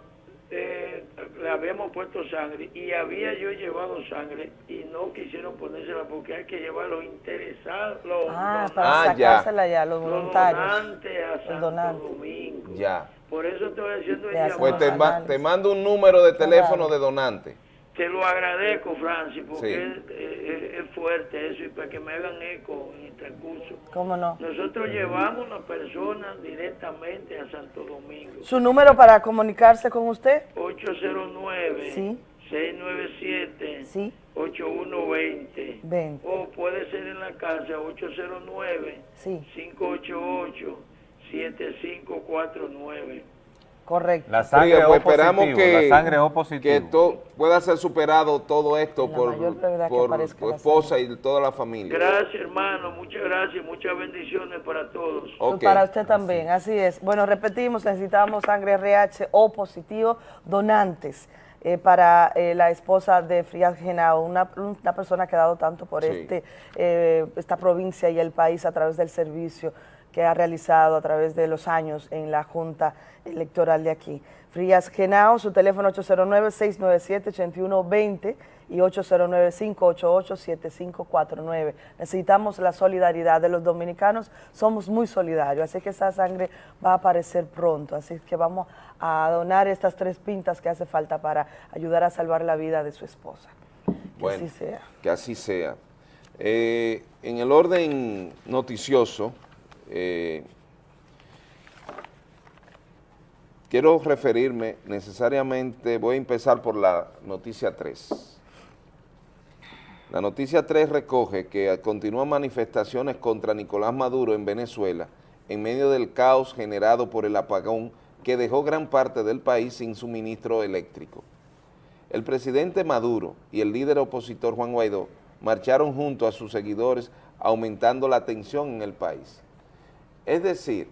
eh, le habíamos puesto sangre y había yo llevado sangre y no quisieron ponérsela porque hay que llevar los interesados, los, Ah, los- para Ah, sacársela ya, los los voluntarios. donantes a Los Santo donantes. Domingo. Ya. Por eso estoy haciendo el Pues te, los ma- análisis. te mando un número de teléfono Claro. de donante. Te lo agradezco, Francis, porque Sí. es, es fuerte eso y para que me hagan eco en el transcurso. ¿Cómo no? Nosotros llevamos a las personas directamente a Santo Domingo. ¿Su número para comunicarse con usted? 809 Sí. 697 Sí. 8120 20. o puede ser en la casa 809 Sí. 588 7549 Correcto. La sangre O pues esperamos positivo, que, la sangre O positivo. que to- pueda ser superado todo esto La por, por tu esposa y toda la familia. Gracias hermano, muchas gracias, muchas bendiciones para todos. Ok. Para usted también, así es. Bueno, repetimos, necesitamos sangre RH O positivo, donantes. eh, para eh, la esposa de Frías Genao, una, una persona que ha dado tanto por Sí. este, eh, esta provincia y el país a través del servicio que ha realizado a través de los años en la Junta Electoral de aquí. Frías Genao, su teléfono 809-697-8120 y 809-588-7549. Necesitamos la solidaridad de los dominicanos, somos muy solidarios, así que esa sangre va a aparecer pronto, así que vamos a donar estas tres pintas que hace falta para ayudar a salvar la vida de su esposa. Que Bueno, así sea. que así sea. Eh, en el orden noticioso, eh, quiero referirme necesariamente, voy a empezar por la noticia 3. La noticia 3 recoge que continúan manifestaciones contra Nicolás Maduro en Venezuela en medio del caos generado por el apagón que dejó gran parte del país sin suministro eléctrico. El presidente Maduro y el líder opositor Juan Guaidó marcharon junto a sus seguidores aumentando la tensión en el país. Es decir,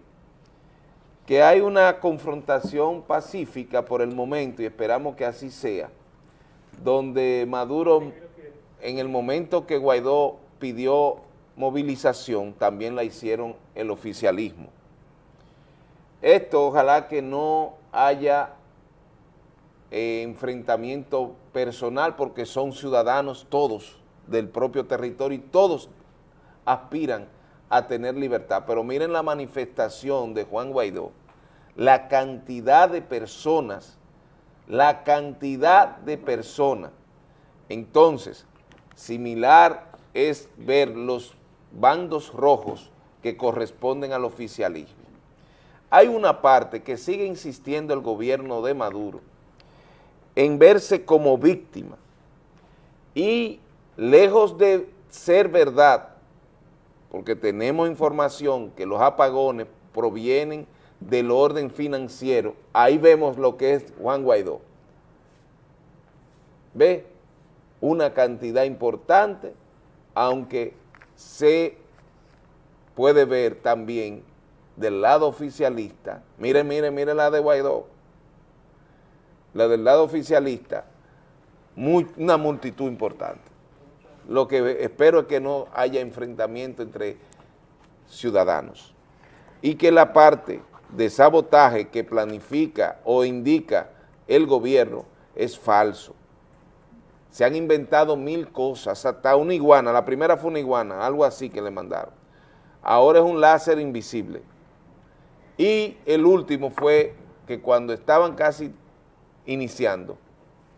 que hay una confrontación pacífica por el momento y esperamos que así sea, donde Maduro, en el momento que Guaidó pidió movilización, también la hicieron el oficialismo. Esto ojalá que no haya eh, enfrentamiento personal porque son ciudadanos todos del propio territorio y todos aspiran a tener libertad. Pero miren la manifestación de Juan Guaidó, la cantidad de personas, la cantidad de personas. Entonces, similar es ver los bandos rojos que corresponden al oficialismo. Hay una parte que sigue insistiendo el gobierno de Maduro en verse como víctima y lejos de ser verdad, porque tenemos información que los apagones provienen del orden financiero, ahí vemos lo que es Juan Guaidó. ¿Ve? una cantidad importante, aunque se puede ver también del lado oficialista, miren, miren, miren la de Guaidó, la del lado oficialista, una multitud importante. Lo que espero es que no haya enfrentamiento entre ciudadanos y que la parte de sabotaje que planifica o indica el gobierno es falso. Se han inventado mil cosas, hasta una iguana, la primera fue una iguana, algo así que le mandaron. Ahora es un láser invisible. Y el último fue que cuando estaban casi iniciando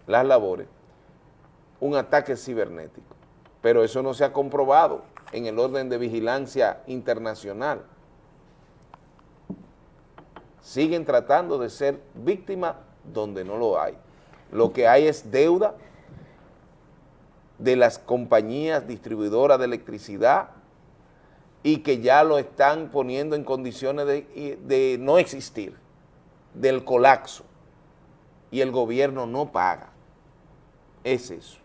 las labores, un ataque cibernético. Pero eso no se ha comprobado en el orden de vigilancia internacional. Siguen tratando de ser víctimas donde no lo hay. Lo que hay es deuda de las compañías distribuidoras de electricidad y que ya lo están poniendo en condiciones de, de no existir, del colapso, y el gobierno no paga. Es eso.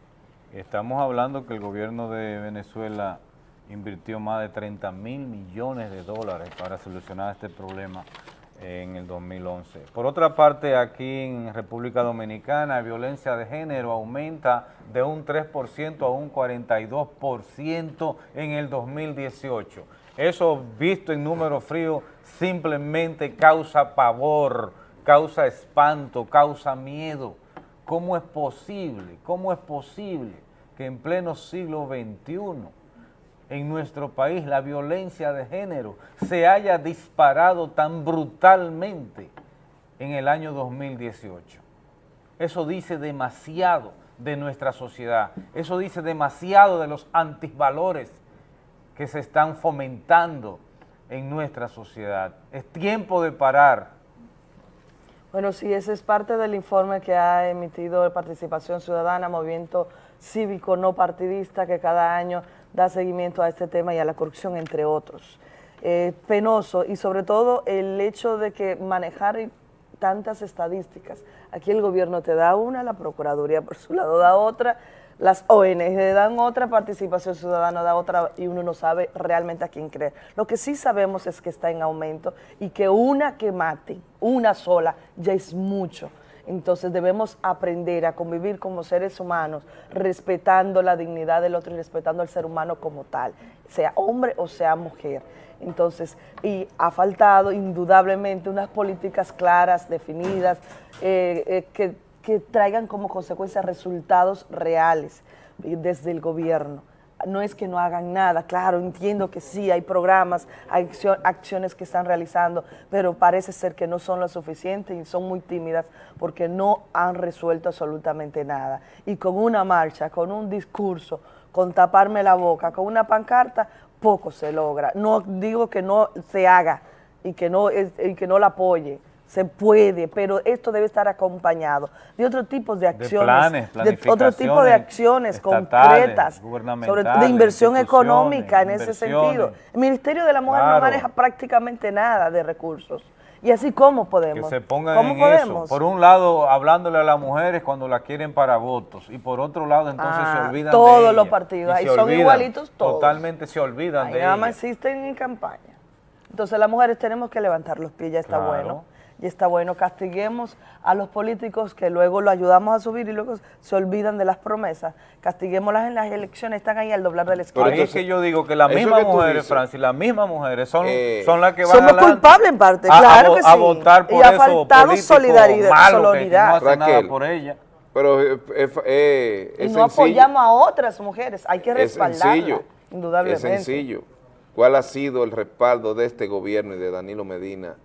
Estamos hablando que el gobierno de Venezuela invirtió más de 30 mil millones de dólares para solucionar este problema en el 2011. Por otra parte, aquí en República Dominicana, violencia de género aumenta de un 3% a un 42% en el 2018. Eso, visto en números fríos, simplemente causa pavor, causa espanto, causa miedo. ¿Cómo es posible? ¿Cómo es posible que en pleno siglo XXI en nuestro país la violencia de género se haya disparado tan brutalmente en el año 2018. Eso dice demasiado de nuestra sociedad, eso dice demasiado de los antivalores que se están fomentando en nuestra sociedad. Es tiempo de parar. Bueno, sí, ese es parte del informe que ha emitido Participación Ciudadana, Movimiento Cívico No Partidista, que cada año da seguimiento a este tema y a la corrupción, entre otros. Eh, penoso y sobre todo el hecho de que manejar tantas estadísticas, aquí el gobierno te da una, la Procuraduría por su lado da otra, las ONG dan otra, Participación Ciudadana da otra y uno no sabe realmente a quién creer. Lo que sí sabemos es que está en aumento y que una que mate, una sola, ya es mucho. Entonces debemos aprender a convivir como seres humanos, respetando la dignidad del otro y respetando al ser humano como tal, sea hombre o sea mujer. Entonces, y ha faltado indudablemente unas políticas claras, definidas, eh, eh, que, que traigan como consecuencia resultados reales desde el gobierno no es que no hagan nada, claro, entiendo que sí, hay programas, hay acciones que están realizando, pero parece ser que no son lo suficiente y son muy tímidas porque no han resuelto absolutamente nada. Y con una marcha, con un discurso, con taparme la boca, con una pancarta, poco se logra. No digo que no se haga y que no, y que no la apoye, se puede, pero esto debe estar acompañado de otro tipo de acciones, de, otro tipo de acciones concretas, sobre, de inversión económica en ese sentido. El Ministerio de la Mujer no maneja prácticamente nada de recursos. Y así cómo podemos. Que se pongan en eso. Por un lado, hablándole a las mujeres cuando la quieren para votos. Y por otro lado, entonces se ah, olvidan todos de Todos los partidos. Ahí son igualitos todos. Totalmente se olvidan de nada más existen en campaña. Entonces las mujeres tenemos que levantar los pies, ya está bueno y está bueno, castiguemos a los políticos que luego lo ayudamos a subir y luego se olvidan de las promesas, castiguémoslas en las elecciones, están ahí al doblar del esquema. Pero es que yo digo que las mismas mujeres, Francis, las mismas mujeres son, eh, son las que van somos culpables en parte, claro que sí. A votar por y ha faltado solidaridad, solidaridad. no nada por ella. Pero eh, eh, y no apoyamos a otras mujeres, hay que respaldarlas, es indudablemente. Es sencillo. ¿Cuál ha sido el respaldo de este gobierno y de Danilo Medina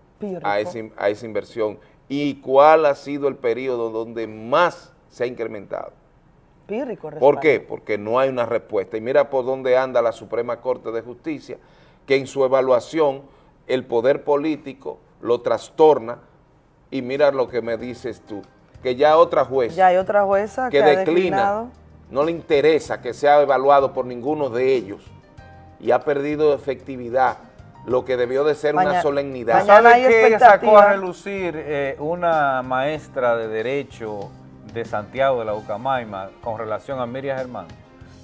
a esa, inversión y cuál ha sido el periodo donde más se ha incrementado. ¿Por qué? Porque no hay una respuesta. Y mira por dónde anda la Suprema Corte de Justicia, que en su evaluación el poder político lo trastorna. Y mira lo que me dices tú, que ya otra jueza, ya hay otra jueza que, declina, no le interesa que sea evaluado por ninguno de ellos. Y ha perdido efectividad lo que debió de ser una solemnidad. ¿Sabe qué sacó a relucir eh, una maestra de Derecho de Santiago de la Ucamaima con relación a Miriam Germán,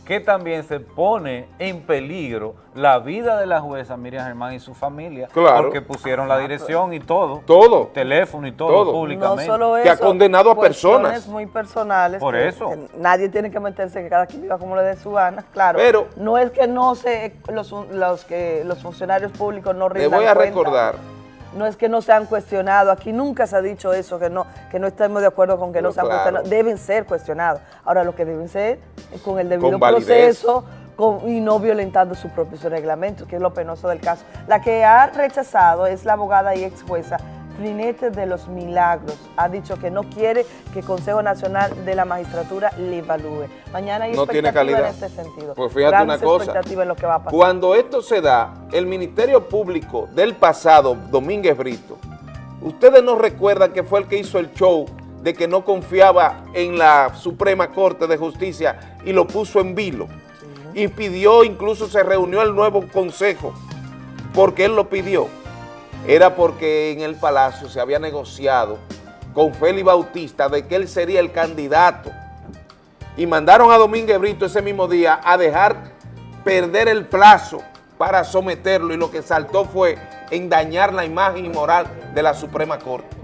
que también se pone en peligro la vida de la jueza Miriam Germán y su familia, Claro. porque pusieron la dirección y todo, Todo. teléfono y todo, Todo. públicamente. No solo Que ha eso, condenado a personas. muy personales. Por que- eso. que nadie tiene que meterse, que cada quien viva como le dé su gana, claro. Pero- no es que no se, los, los, que, los funcionarios públicos no Le rindan voy a cuenta. recordar, No es que no se han cuestionado, aquí nunca se ha dicho eso, que no, que no estemos de acuerdo con que Pero no se han claro. cuestionado. Deben ser cuestionados. Ahora lo que deben ser es con el debido Con proceso con- y no violentando sus propios reglamentos, que es lo penoso del caso. La que ha rechazado es la abogada y ex jueza Flinete de los Milagros. Ha dicho que no quiere que el Consejo Nacional de la Magistratura le evalúe. Mañana hay No tiene calidad. en este sentido. Pues fíjate Grandes una cosa. expectativas en lo que va a pasar. Cuando esto se da, el Ministerio Público del pasado, Domínguez Brito, ustedes no recuerdan que fue el que hizo el show de que no confiaba en la Suprema Corte de Justicia y lo puso en vilo. Y pidió, incluso se reunió el nuevo consejo, porque él lo pidió. Era porque en el Palacio se había negociado con Félix Bautista de que él sería el candidato y mandaron a Domínguez Brito ese mismo día a dejar perder el plazo para someterlo y lo que saltó fue en dañar la imagen y moral de la Suprema Corte.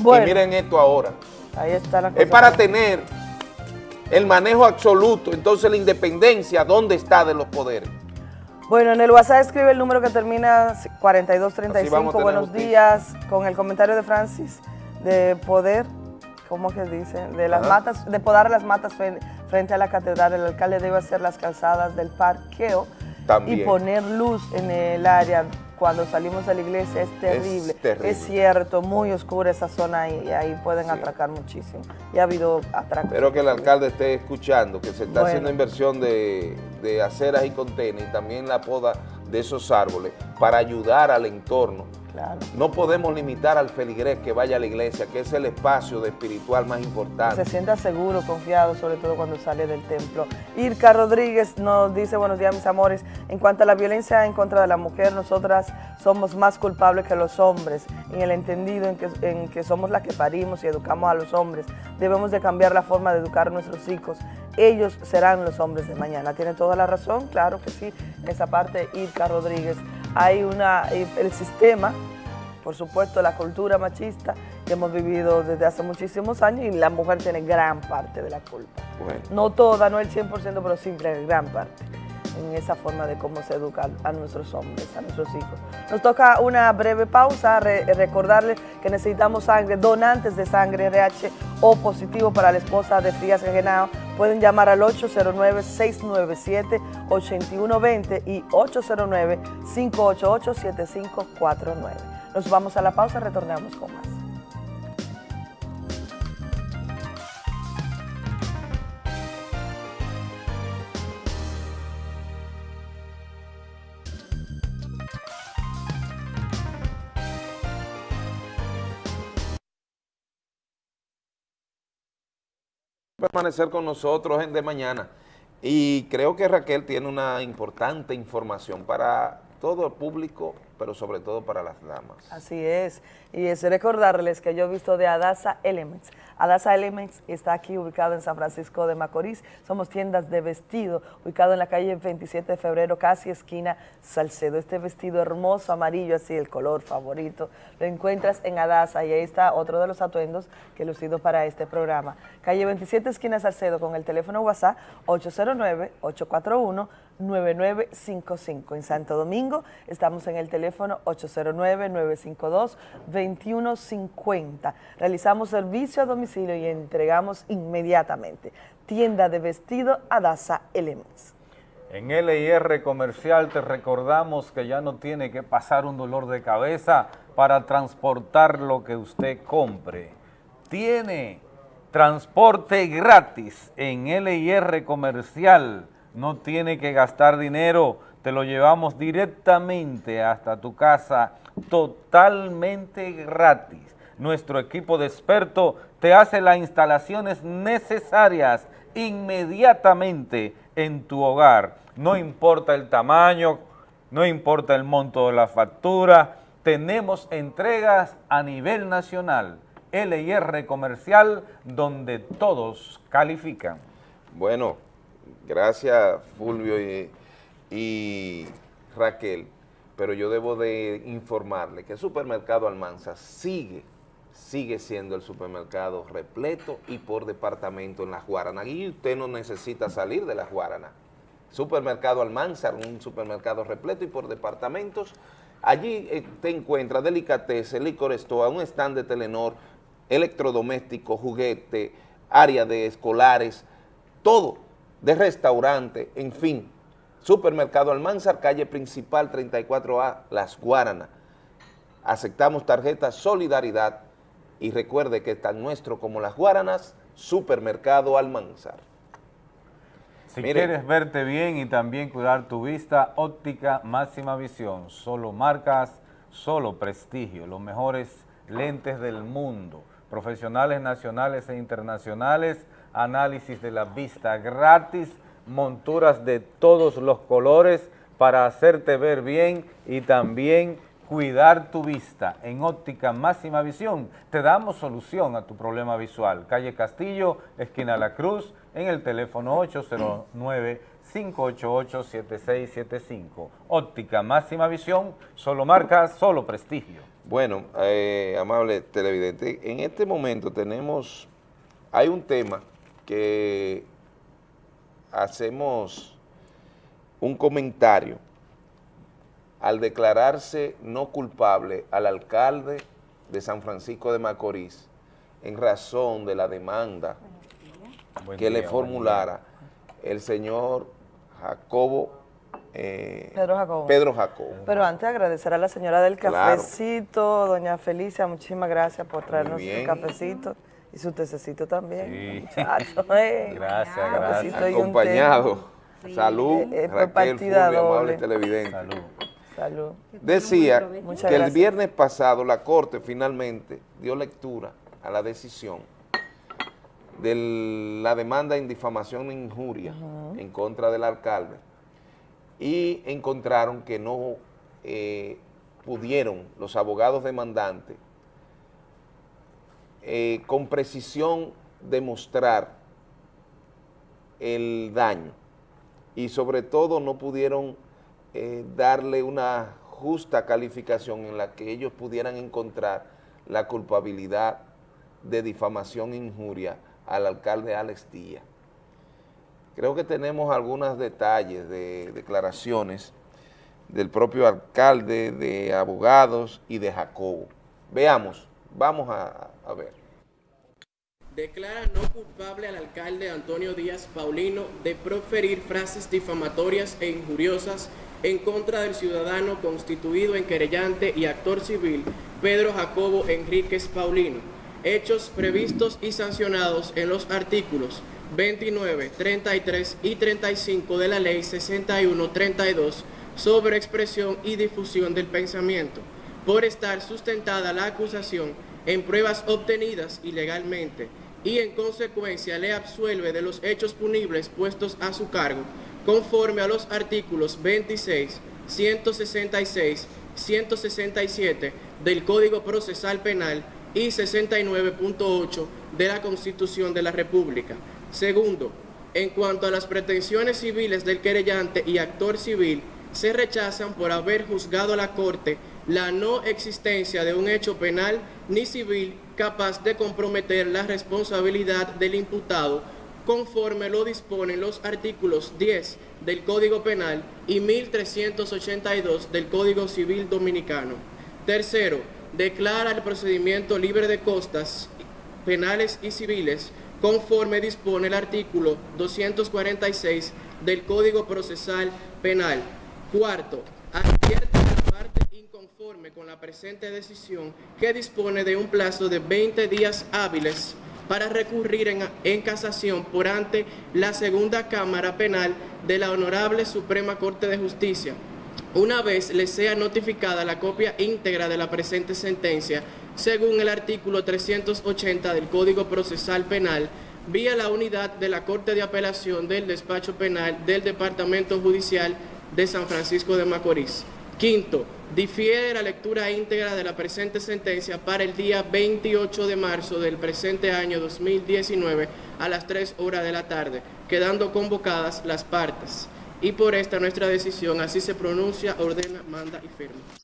Bueno. Y miren esto ahora. Ahí está la Es para tener el manejo absoluto, entonces la independencia, ¿dónde está de los poderes? Bueno, en el WhatsApp escribe el número que termina Así 4235. vamos a tener Buenos días. Con el comentario de Francis de poder, ¿cómo que dice? De las Ajá. matas, de podar las matas fre- frente a la catedral. El alcalde debe hacer las calzadas del parqueo También. y poner luz en el área. Cuando salimos de la iglesia es terrible. Es, terrible. cierto, muy oscura esa zona ahí, y ahí pueden atracar muchísimo. Y ha habido atracos. Espero que el alcalde esté escuchando, que se está Bueno. haciendo inversión de, de aceras y contenes y también la poda de esos árboles para ayudar al entorno. Claro. No podemos limitar al feligrés que vaya a la iglesia, que es el espacio de espiritual más se importante. sienta seguro, confiado, sobre todo cuando sale del templo. Irka Rodríguez nos dice, buenos días mis amores, en cuanto a la violencia en contra de la mujer, nosotras somos más culpables que los hombres, en el entendido en que, en que somos las que parimos y educamos a los hombres. Debemos de cambiar la forma de educar a nuestros hijos. Ellos serán los hombres de mañana. Tiene toda la razón, claro que sí, en esa parte Irka Rodríguez. Hay una, el sistema por supuesto, la cultura machista que hemos vivido desde hace muchísimos años y la mujer tiene gran parte de la culpa. Bueno, No toda, no el 100%, pero siempre gran parte en esa forma de cómo se educa a nuestros hombres, a nuestros hijos. Nos toca una breve pausa, re- recordarles que necesitamos sangre, donantes de sangre RH o positivo para la esposa de Frías Genao. Pueden llamar al 809-697-8120 y 809-588-7549. Nos vamos a la pausa, retornamos con más. Permanecer con nosotros en de mañana. Y creo que Raquel tiene una importante información para todo el público, pero sobre todo para las damas. Así es, y es recordarles que yo he visto de Adasa Elements. Adasa Elements está aquí ubicado en San Francisco de Macorís. Somos tiendas de vestido, ubicado en la calle 27 de febrero, casi esquina Salcedo. Este vestido hermoso, amarillo, así el color favorito, lo encuentras en Adasa y ahí está otro de los atuendos que he lucido para este programa. Calle 27, esquina Salcedo, con el teléfono WhatsApp 809-841-9955. En Santo Domingo estamos en el teléfono 809-952-2150. Realizamos servicio a domicilio y entregamos inmediatamente. Tienda de vestido Adasa Elements. En LIR Comercial te recordamos que ya no tiene que pasar un dolor de cabeza para transportar lo que usted compre. Tiene transporte gratis en LIR Comercial. No tiene que gastar dinero, te lo llevamos directamente hasta tu casa totalmente gratis. Nuestro equipo de expertos te hace las instalaciones necesarias inmediatamente en tu hogar. No importa el tamaño, no importa el monto de la factura, tenemos entregas a nivel nacional. LIR Comercial, donde todos califican. Bueno, gracias Fulvio y, Raquel, pero yo debo de informarle que el supermercado Almanza sigue sigue siendo el supermercado repleto y por departamento en Las Guaranas. Y usted no necesita salir de Las Guaranas. Supermercado Almanzar, un supermercado repleto y por departamentos. Allí eh, te encuentras delicatessen, licor store, un stand de Telenor, electrodoméstico, juguete, área de escolares, todo, de restaurante, en fin. Supermercado Almanzar, calle principal 34A, Las Guaranas. Aceptamos tarjeta Solidaridad y recuerde que está nuestro como Las Guaranas, Supermercado Almanzar. Si quieres verte bien y también cuidar tu vista, óptica máxima visión, solo marcas, solo prestigio, los mejores lentes del mundo, profesionales nacionales e internacionales, análisis de la vista gratis, monturas de todos los colores para hacerte ver bien y también cuidar tu vista en óptica máxima visión. Te damos solución a tu problema visual. Calle Castillo, esquina La Cruz, en el teléfono 809-588-7675. Óptica máxima visión, solo marca, solo prestigio. Bueno, eh, amable televidente, en este momento tenemos, hay un tema que hacemos un comentario al declararse no culpable al alcalde de San Francisco de Macorís en razón de la demanda que le formulara el señor Jacobo eh, Pedro Jacobo. Pedro Jacobo. Pero antes agradecer a la señora del cafecito, doña Felicia, muchísimas gracias por traernos su cafecito y su tececito también. Sí. <laughs> Eh. Gracias, gracias. Acompañado. Salud, eh, Raquel Fulvio, amable televidente. Salud. Salud. Decía que el viernes pasado la Corte finalmente dio lectura a la decisión de la demanda en difamación e injuria en contra del alcalde y encontraron que no eh, pudieron los abogados demandantes eh, con precisión demostrar el daño y sobre todo no pudieron eh, darle una justa calificación en la que ellos pudieran encontrar la culpabilidad de difamación e injuria al alcalde Alex Díaz. Creo que tenemos algunos detalles de declaraciones del propio alcalde, de abogados y de Jacobo. Veamos, vamos a, ver. Declara no culpable al alcalde Antonio Díaz Paulino de proferir frases difamatorias e injuriosas en contra del ciudadano constituido en querellante y actor civil Pedro Jacobo Enríquez Paulino, hechos previstos y sancionados en los artículos 29, 33 y 35 de la Ley 6132 sobre expresión y difusión del pensamiento, por estar sustentada la acusación en pruebas obtenidas ilegalmente y en consecuencia le absuelve de los hechos punibles puestos a su cargo conforme a los artículos 26, 166, 167 del Código Procesal Penal y 69.8 de la Constitución de la República. Segundo, en cuanto a las pretensiones civiles del querellante y actor civil, se rechazan por haber juzgado a la Corte la no existencia de un hecho penal ni civil capaz de comprometer la responsabilidad del imputado conforme lo disponen los artículos 10 del Código Penal y 1382 del Código Civil Dominicano. Tercero, declara el procedimiento libre de costas penales y civiles conforme dispone el artículo 246 del Código Procesal Penal. Cuarto, advierte inconforme con la presente decisión que dispone de un plazo de 20 días hábiles para recurrir en, casación por ante la segunda Cámara Penal de la Honorable Suprema Corte de Justicia, una vez le sea notificada la copia íntegra de la presente sentencia, según el artículo 380 del Código Procesal Penal, vía la unidad de la Corte de Apelación del Despacho Penal del Departamento Judicial de San Francisco de Macorís. Quinto, difiere la lectura íntegra de la presente sentencia para el día 28 de marzo del presente año 2019 a las 3 horas de la tarde, quedando convocadas las partes. Y por esta nuestra decisión así se pronuncia, ordena, manda y firma.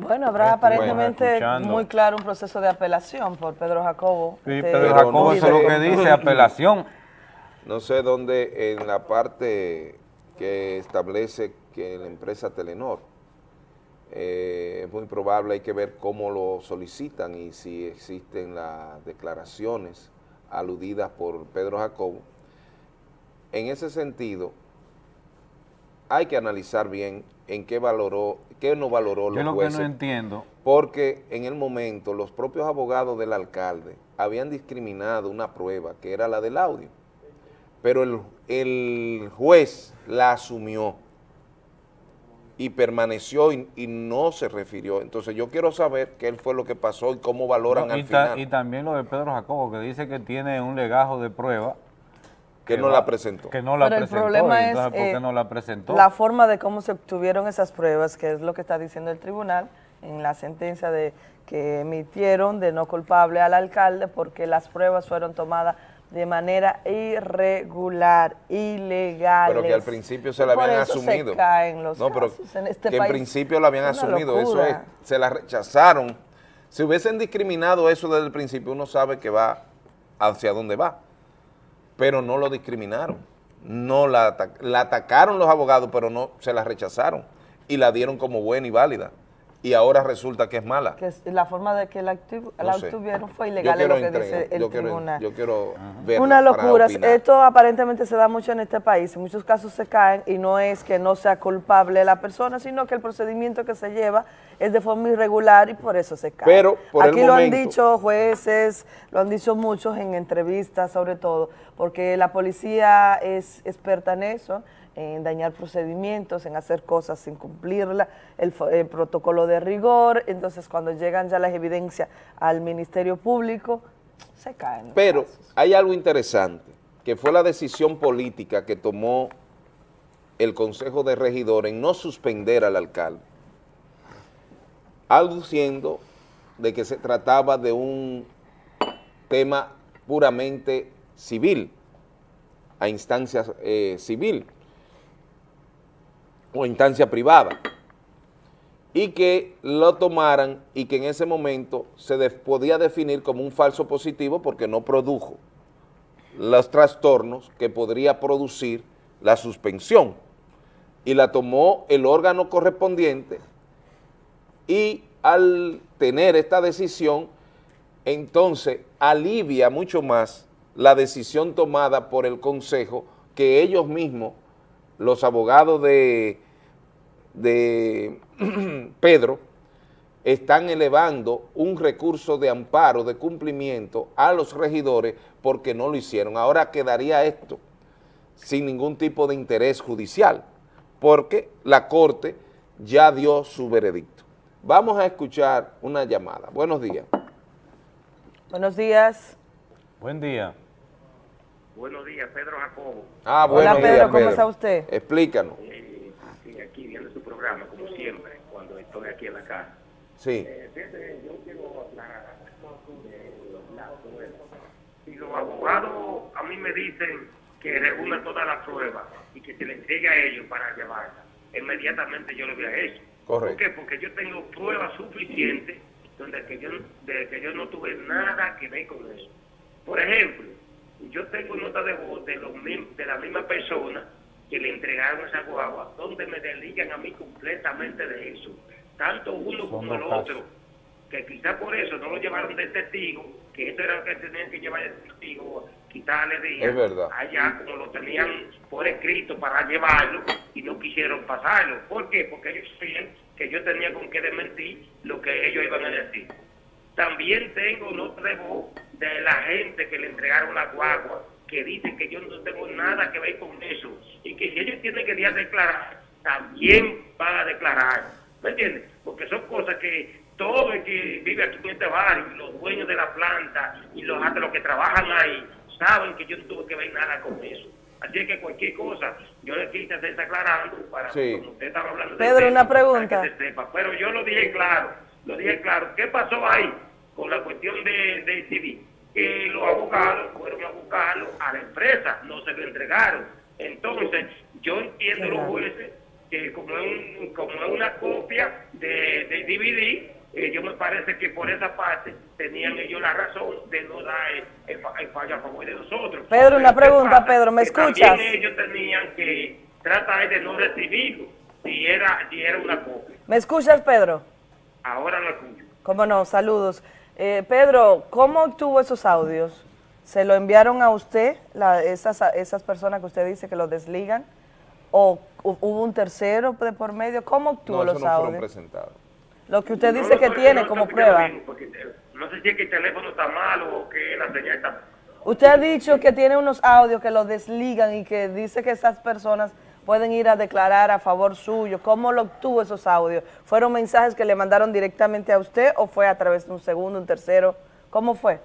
Bueno, habrá aparentemente muy claro un proceso de apelación por Pedro Jacobo. Sí, de- Pedro Jacobo, eso es lo que dice, apelación. No sé dónde en la parte que establece que la empresa Telenor, eh, es muy probable, hay que ver cómo lo solicitan y si existen las declaraciones aludidas por Pedro Jacobo. En ese sentido, hay que analizar bien en qué valoró, qué no valoró Yo los lo que jueces. no entiendo, Porque en el momento los propios abogados del alcalde habían discriminado una prueba que era la del audio, pero el, el juez la asumió y permaneció y, y no se refirió. Entonces yo quiero saber qué fue lo que pasó y cómo valoran No, y, al final y también lo de Pedro Jacobo, que dice que tiene un legajo de prueba. Que no la presentó. Que no la Pero el presentó. problema y es entonces, ¿por qué eh, no la presentó? la forma de cómo se obtuvieron esas pruebas, que es lo que está diciendo el tribunal en la sentencia de que emitieron de no culpable al alcalde porque las pruebas fueron tomadas de manera irregular, ilegal. Pero que al principio se la Por habían eso se asumido. caen los no, pero casos en este que en país. principio la habían Es asumido, eso es, se la rechazaron. Si hubiesen discriminado eso desde el principio, uno sabe que va hacia dónde va. Pero no lo discriminaron. No la, la atacaron los abogados, pero no se la rechazaron. Y la dieron como buena y válida. Y ahora resulta que es mala. Que la forma de que la, obtu- la No sé. obtuvieron fue ilegal, es quiero lo que entrar- dice el yo quiero- tribunal. yo quiero verla Una locura. Esto aparentemente se da mucho en este país. En muchos casos se caen y no es que no sea culpable la persona, sino que el procedimiento que se lleva es de forma irregular y por eso se cae. Pero, por el Aquí lo han dicho jueces, lo han dicho muchos en entrevistas sobre todo, porque la policía es experta en eso, en dañar procedimientos, en hacer cosas sin cumplirla, el, protocolo de rigor, entonces cuando llegan ya las evidencias al Ministerio Público, se caen. Pero hay algo interesante, que fue la decisión política que tomó el Consejo de Regidores en no suspender al alcalde, aduciendo de que se trataba de un tema puramente civil, a instancia eh, civil o instancia privada, y que lo tomaran y que en ese momento se podía definir como un falso positivo porque no produjo los trastornos que podría producir la suspensión y la tomó el órgano correspondiente y al tener esta decisión, entonces alivia mucho más la decisión tomada por el Consejo que ellos mismos, los abogados de, de <clears throat> Pedro, están elevando un recurso de amparo, de cumplimiento a los regidores porque no lo hicieron. Ahora quedaría esto sin ningún tipo de interés judicial, porque la Corte ya dio su veredicto. Vamos a escuchar una llamada. Buenos días. Buenos días. Buen día. Buenos días, Pedro Jacobo. Ah, Hola, Pedro, ¿cómo está usted? Explícanos. Eh, aquí viendo su programa, como siempre, cuando estoy aquí en la casa. Sí. Eh, yo quiero aclarar Si los abogados a mí me dicen que reúna todas las pruebas y que se le entregue a ellos para llevarla, inmediatamente yo lo hubiera hecho. Correcto. ¿Por qué? Porque yo tengo pruebas suficientes donde que yo, de que yo no tuve nada que ver con eso. Por ejemplo, yo tengo nota de voz de, los, de la misma persona que le entregaron esa guagua, donde me desligan a mí completamente de eso. Tanto uno como el otro, que quizá por eso no lo llevaron de testigo, que esto era lo que tenían que llevar de testigo, quitarle de es verdad. allá como lo tenían por escrito para llevarlo y no quisieron pasarlo. ¿Por qué? Porque ellos sabían que yo tenía con qué desmentir lo que ellos iban a decir. También tengo nota de voz de la gente que le entregaron la guagua, que dicen que yo no tengo nada que ver con eso y que si ellos tienen que ir a declarar, también van a declarar. ¿Me entiendes? Porque son cosas que todo el que vive aquí en este barrio, los dueños de la planta y los, hasta los que trabajan ahí, saben que yo no tuve que ver nada con eso. Así que cualquier cosa, yo le quise estar aclarando para sí. como usted estaba hablando. Pedro, de una pregunta. Que se sepa. Pero yo lo dije claro, lo dije claro. ¿Qué pasó ahí con la cuestión de, de civil? Que los abogados fueron a buscarlo a la empresa, no se lo entregaron. Entonces, yo entiendo los jueces que como es, un, como es una copia de, de DVD, eh, yo me parece que por esa parte tenían ellos la razón de no dar el, el, fallo a favor de nosotros. Pedro, una pregunta, Pedro, ¿me escuchas? También ellos tenían que tratar de no recibirlo si era, si era una copia. ¿Me escuchas, Pedro? Ahora lo escucho. Cómo no, saludos. Eh, Pedro, ¿cómo obtuvo esos audios? ¿Se lo enviaron a usted, la, esas, esas personas que usted dice que lo desligan? ¿O hubo un tercero de por medio? ¿Cómo obtuvo no, los no audios? presentados. Lo que usted dice no, que tiene como prueba. Porque, no sé si es que el teléfono está malo o que la señal está... Usted ha dicho que tiene unos audios que lo desligan y que dice que esas personas pueden ir a declarar a favor suyo. ¿Cómo lo obtuvo esos audios? ¿Fueron mensajes que le mandaron directamente a usted o fue a través de un segundo, un tercero? ¿Cómo fue?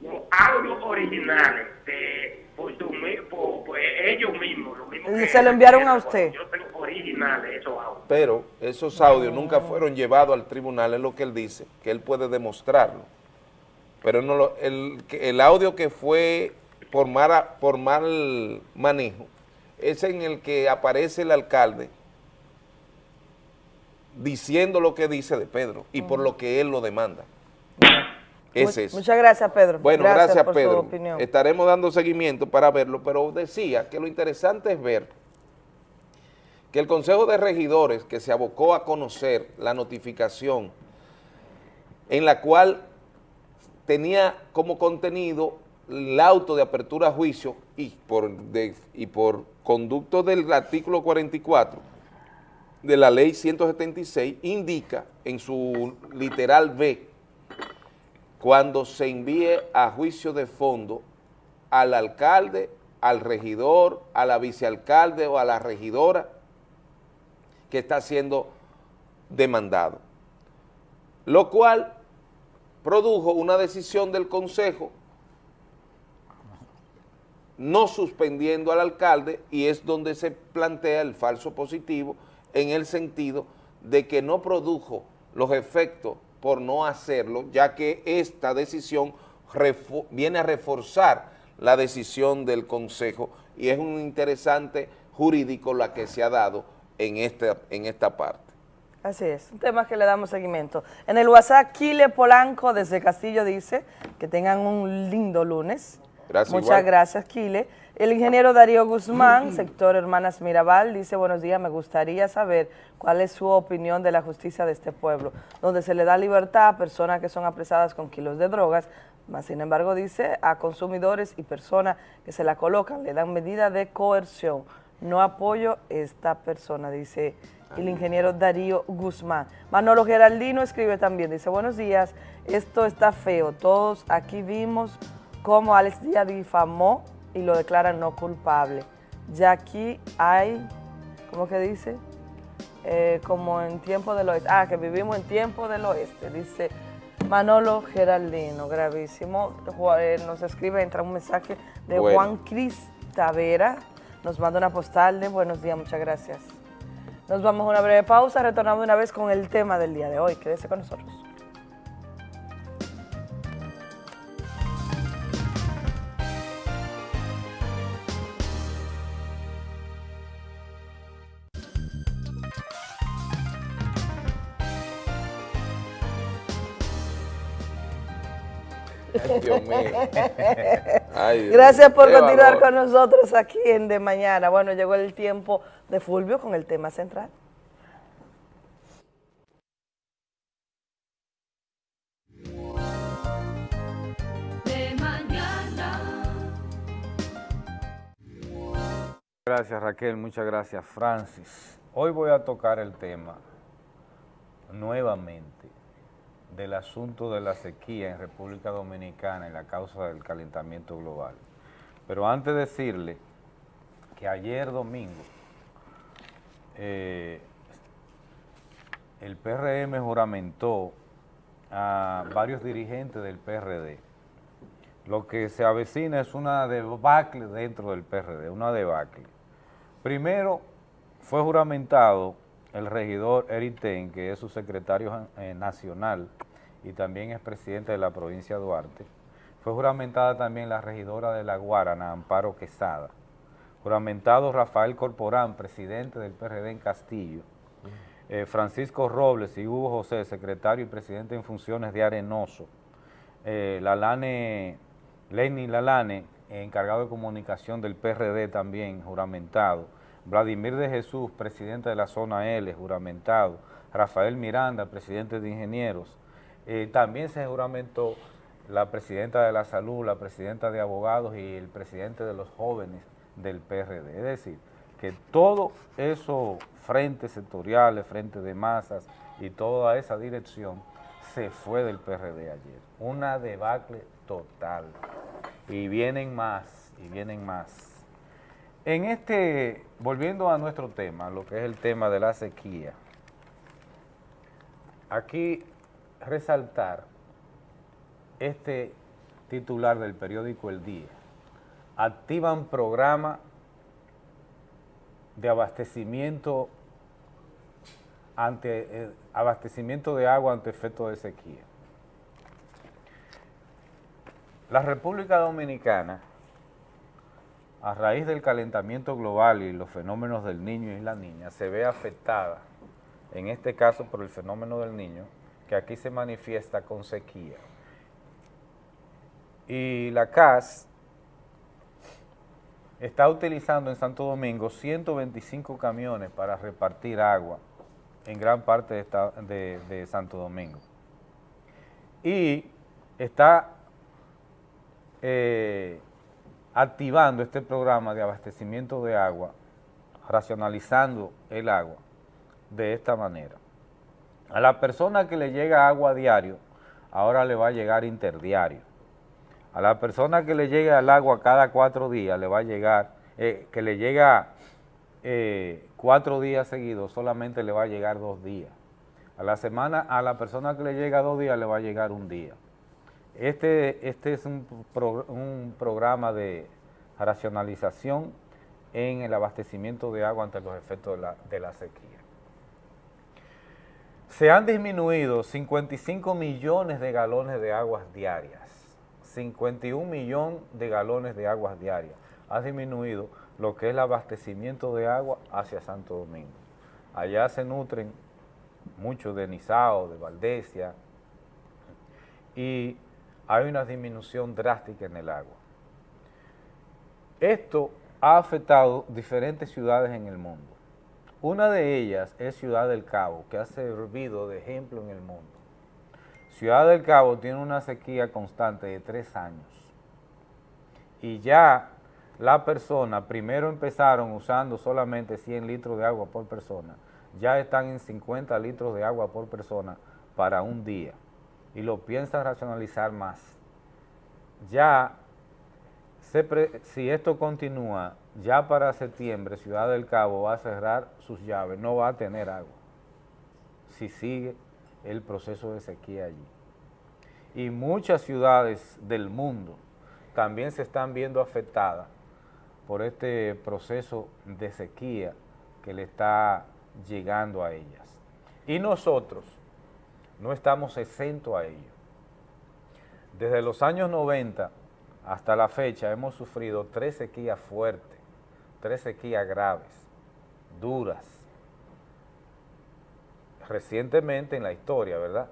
No, audios originales de, por, tu, por, por ellos mismos. Lo mismo ¿Y se lo enviaron a usted? Yo tengo originales esos audios. Pero esos audios nunca fueron llevados al tribunal, es lo que él dice, que él puede demostrarlo. Pero no lo, el, el audio que fue por, mala, por mal manejo es en el que aparece el alcalde diciendo lo que dice de Pedro y por lo que él lo demanda. Es. Muchas gracias, Pedro. Bueno, gracias, gracias, por Pedro. Su opinión. Estaremos dando seguimiento para verlo, pero decía que lo interesante es ver que el Consejo de Regidores, que se abocó a conocer la notificación en la cual tenía como contenido el auto de apertura a juicio y por, de, y por conducto del artículo 44 de la ley 176, indica en su literal B, cuando se envíe a juicio de fondo al alcalde, al regidor, a la vicealcalde o a la regidora que está siendo demandado. Lo cual produjo una decisión del Consejo no suspendiendo al alcalde y es donde se plantea el falso positivo en el sentido de que no produjo los efectos por no hacerlo, ya que esta decisión viene a reforzar la decisión del Consejo y es un interesante jurídico la que se ha dado en esta, en esta parte. Así es, un tema que le damos seguimiento. En el WhatsApp, Kile Polanco desde Castillo dice que tengan un lindo lunes. Gracias, Muchas gracias, Kile. El ingeniero Darío Guzmán, <clears throat> sector Hermanas Mirabal, dice, buenos días, me gustaría saber cuál es su opinión de la justicia de este pueblo, donde se le da libertad a personas que son apresadas con kilos de drogas, más sin embargo dice a consumidores y personas que se la colocan, le dan medida de coerción. No apoyo esta persona, dice el ingeniero Darío Guzmán. Manolo Geraldino escribe también, dice, buenos días, esto está feo, todos aquí vimos cómo Alex Díaz difamó y lo declaran no culpable. Ya aquí hay, ¿cómo que dice? Eh, como en tiempo del oeste. Ah, que vivimos en tiempo del oeste, dice Manolo Geraldino, gravísimo. Eh, nos escribe, entra un mensaje de Juan Cris Tavera, nos manda una postal de buenos días, muchas gracias. Nos vamos a una breve pausa, retornamos una vez con el tema del día de hoy. Quédese con nosotros. <laughs> Gracias por continuar con nosotros aquí en De Mañana. Bueno, llegó el tiempo de Fulvio con el tema central. De mañana. Gracias Raquel, muchas gracias Francis. Hoy voy a tocar el tema nuevamente del asunto de la sequía en República Dominicana y la causa del calentamiento global. Pero antes de decirle que ayer domingo eh, el PRM juramentó a varios dirigentes del PRD. Lo que se avecina es una debacle dentro del PRD, una debacle. Primero fue juramentado el regidor Eriten, que es su secretario eh, nacional y también es presidente de la provincia de Duarte. Fue juramentada también la regidora de La Guarana, Amparo Quesada. Juramentado Rafael Corporán, presidente del PRD en Castillo. Eh, Francisco Robles y Hugo José, secretario y presidente en funciones de Arenoso. Eh, Lalane, Lenny Lalane, encargado de comunicación del PRD también, juramentado. Vladimir de Jesús, presidente de la zona L, juramentado. Rafael Miranda, presidente de Ingenieros. Eh, también se juramentó la presidenta de la salud, la presidenta de abogados y el presidente de los jóvenes del PRD. Es decir, que todo eso frentes sectoriales, frentes de masas y toda esa dirección se fue del PRD ayer. Una debacle total. Y vienen más, y vienen más. En este, volviendo a nuestro tema, lo que es el tema de la sequía, aquí resaltar este titular del periódico El Día. Activan programa de abastecimiento ante eh, abastecimiento de agua ante efecto de sequía. La República Dominicana, a raíz del calentamiento global y los fenómenos del niño y la niña, se ve afectada, en este caso por el fenómeno del niño, que aquí se manifiesta con sequía. Y la CAS está utilizando en Santo Domingo 125 camiones para repartir agua en gran parte de, Santo Domingo. Y está eh, activando este programa de abastecimiento de agua, racionalizando el agua de esta manera. A la persona que le llega agua diario, ahora le va a llegar interdiario. A la persona que le llega el agua cada cuatro días, le va a llegar, eh, que le llega eh, cuatro días seguidos, solamente le va a llegar dos días. A la semana, a la persona que le llega dos días, le va a llegar un día. Este, este es un, un programa de racionalización en el abastecimiento de agua ante los efectos de la, de la sequía. Se han disminuido 55 millones de galones de aguas diarias, 51 millones de galones de aguas diarias. Ha disminuido lo que es el abastecimiento de agua hacia Santo Domingo. Allá se nutren mucho de Nizao, de Valdesia, y hay una disminución drástica en el agua. Esto ha afectado diferentes ciudades en el mundo. Una de ellas es Ciudad del Cabo, que ha servido de ejemplo en el mundo. Ciudad del Cabo tiene una sequía constante de tres años. Y ya la persona, primero empezaron usando solamente 100 litros de agua por persona, ya están en 50 litros de agua por persona para un día y lo piensan racionalizar más. Ya, si esto continúa, ya para septiembre Ciudad del Cabo va a cerrar sus llaves, no va a tener agua, si sigue el proceso de sequía allí. Y muchas ciudades del mundo también se están viendo afectadas por este proceso de sequía que le está llegando a ellas. Y nosotros no estamos exentos a ello. Desde los años 90 hasta la fecha hemos sufrido tres sequías fuertes, tres sequías graves, duras, recientemente en la historia, ¿verdad?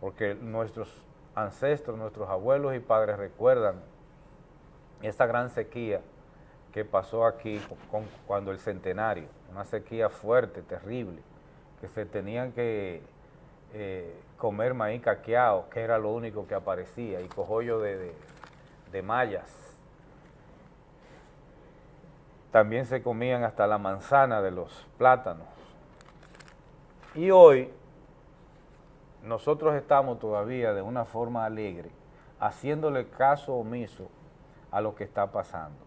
Porque nuestros ancestros, nuestros abuelos y padres recuerdan esta gran sequía que pasó aquí cuando el centenario, una sequía fuerte, terrible, que se tenían que eh, comer maíz caqueado, que era lo único que aparecía, y cojollo de, de mallas. También se comían hasta la manzana de los plátanos. Y hoy nosotros estamos todavía de una forma alegre, haciéndole caso omiso a lo que está pasando.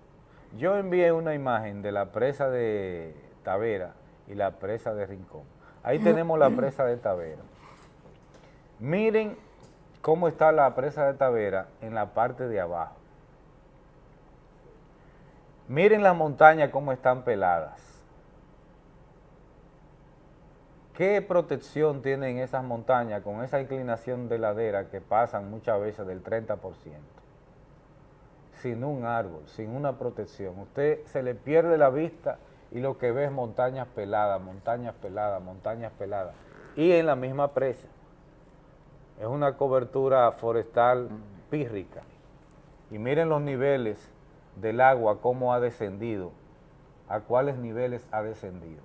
Yo envié una imagen de la presa de Tavera y la presa de Rincón. Ahí tenemos la presa de Tavera. Miren cómo está la presa de Tavera en la parte de abajo. Miren las montañas cómo están peladas. ¿Qué protección tienen esas montañas con esa inclinación de ladera que pasan muchas veces del 30%? sin un árbol, sin una protección. Usted se le pierde la vista y lo que ve es montañas peladas, montañas peladas, montañas peladas. Y en la misma presa. Es una cobertura forestal pírrica. Y miren los niveles del agua, cómo ha descendido, a cuáles niveles ha descendido.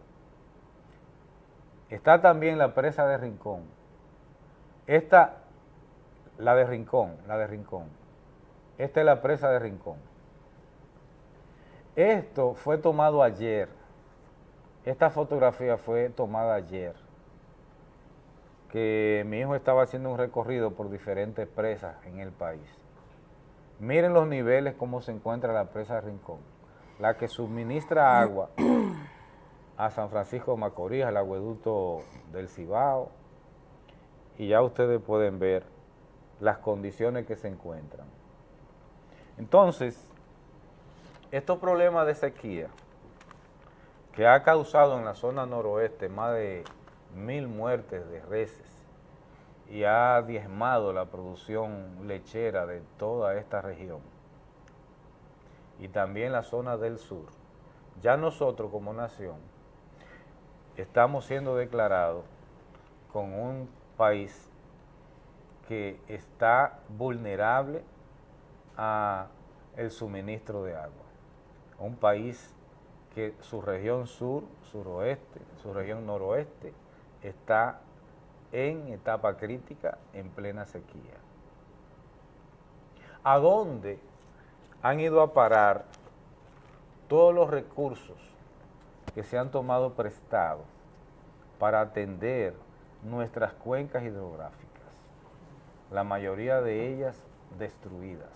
Está también la presa de Rincón. Esta, la de Rincón, la de Rincón esta es la presa de Rincón. Esto fue tomado ayer. Esta fotografía fue tomada ayer. Que mi hijo estaba haciendo un recorrido por diferentes presas en el país. Miren los niveles cómo se encuentra la presa Rincón. La que suministra agua a San Francisco de Macorís, al agueducto del Cibao. Y ya ustedes pueden ver las condiciones que se encuentran. Entonces, estos problemas de sequía que ha causado en la zona noroeste más de mil muertes de reses y ha diezmado la producción lechera de toda esta región y también la zona del sur. Ya nosotros como nación estamos siendo declarados con un país que está vulnerable a el suministro de agua. Un país que su región sur, suroeste, su región noroeste está en etapa crítica, en plena sequía. ¿A dónde han ido a parar todos los recursos que se han tomado prestados para atender nuestras cuencas hidrográficas? La mayoría de ellas destruidas.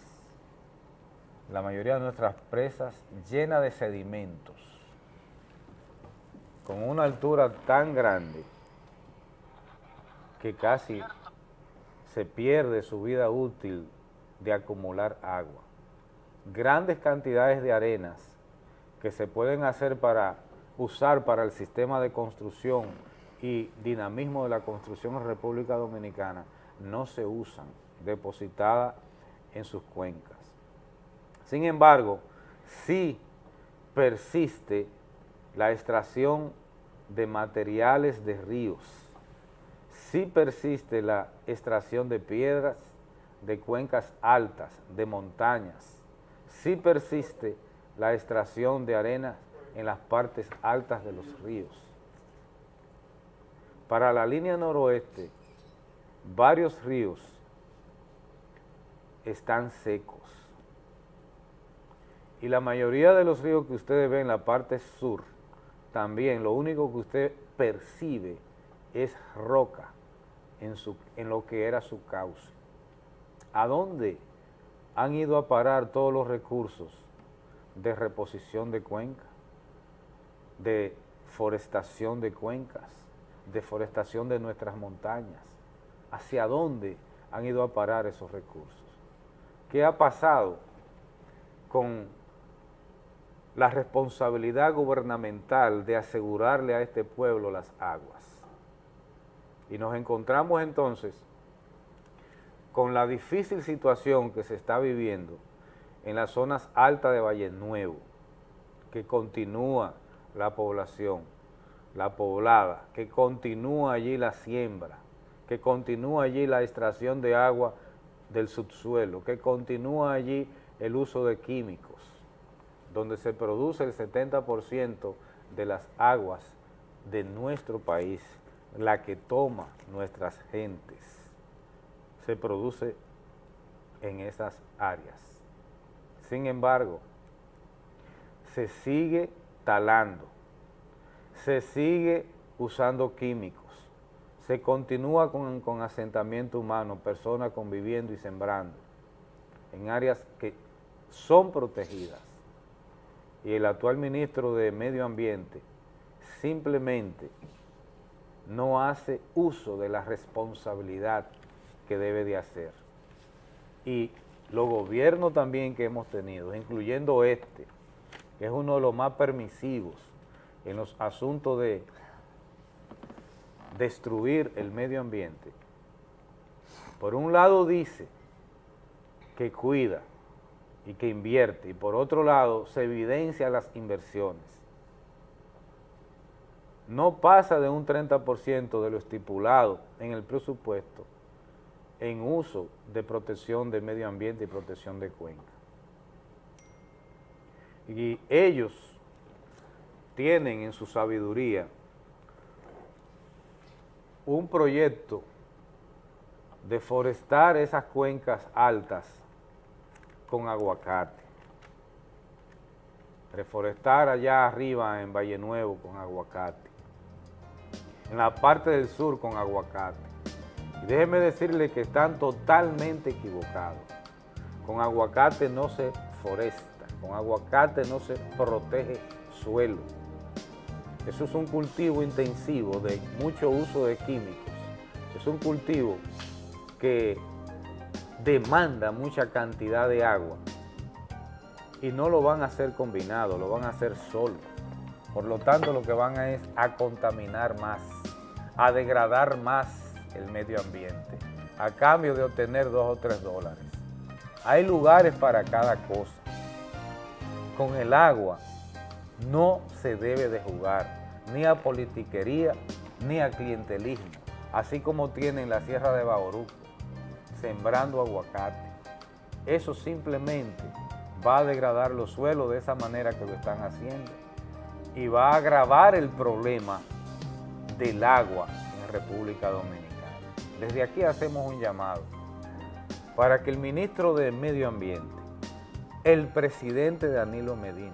La mayoría de nuestras presas llenas de sedimentos, con una altura tan grande que casi se pierde su vida útil de acumular agua. grandes cantidades de arenas que se pueden hacer para usar para el sistema de construcción y dinamismo de la construcción en República Dominicana no se usan, depositadas en sus cuencas. Sin embargo, sí persiste la extracción de materiales de ríos, sí persiste la extracción de piedras, de cuencas altas, de montañas, sí persiste la extracción de arenas en las partes altas de los ríos. Para la línea noroeste, varios ríos están secos. Y la mayoría de los ríos que ustedes ven en la parte sur, también lo único que usted percibe es roca en, lo que era su cauce. ¿A dónde han ido a parar todos los recursos de reposición de cuencas, de forestación de cuencas, de forestación de nuestras montañas? ¿Hacia dónde han ido a parar esos recursos? ¿Qué ha pasado con la responsabilidad gubernamental de asegurarle a este pueblo las aguas? Y nos encontramos entonces con la difícil situación que se está viviendo en las zonas altas de Valle Nuevo, que continúa la población, la poblada, que continúa allí la siembra, que continúa allí la extracción de agua del subsuelo, que continúa allí el uso de químicos, donde se produce el 70% de las aguas de nuestro país, la que toma nuestras gentes se produce en esas áreas. Sin embargo, se sigue talando, se sigue usando químicos, se continúa con, con asentamiento humano, personas conviviendo y sembrando en áreas que son protegidas. Y el actual ministro de Medio Ambiente simplemente no hace uso de la responsabilidad que debe de hacer. Y los gobiernos también que hemos tenido, incluyendo este, que es uno de los más permisivos en los asuntos de destruir el medio ambiente, por un lado dice que cuida y que invierte, y por otro lado se evidencia las inversiones. No pasa de un 30% de lo estipulado en el presupuesto en uso de protección del medio ambiente y protección de cuenca. Y ellos tienen en su sabiduría un proyecto de forestar esas cuencas altas con aguacate. Reforestar allá arriba en Valle Nuevo con aguacate. En la parte del sur con aguacate déjeme decirle que están totalmente equivocados. Con aguacate no se foresta, con aguacate no se protege suelo. Eso es un cultivo intensivo de mucho uso de químicos. Es un cultivo que demanda mucha cantidad de agua y no lo van a hacer combinado, lo van a hacer solo. Por lo tanto, lo que van a es a contaminar más, a degradar más el medio ambiente a cambio de obtener dos o tres dólares. Hay lugares para cada cosa. Con el agua no se debe de jugar ni a politiquería ni a clientelismo, así como tienen la Sierra de Bauruco, sembrando aguacate. Eso simplemente va a degradar los suelos de esa manera que lo están haciendo y va a agravar el problema del agua en República Dominicana. Desde aquí hacemos un llamado para que el ministro de Medio Ambiente, el presidente Danilo Medina,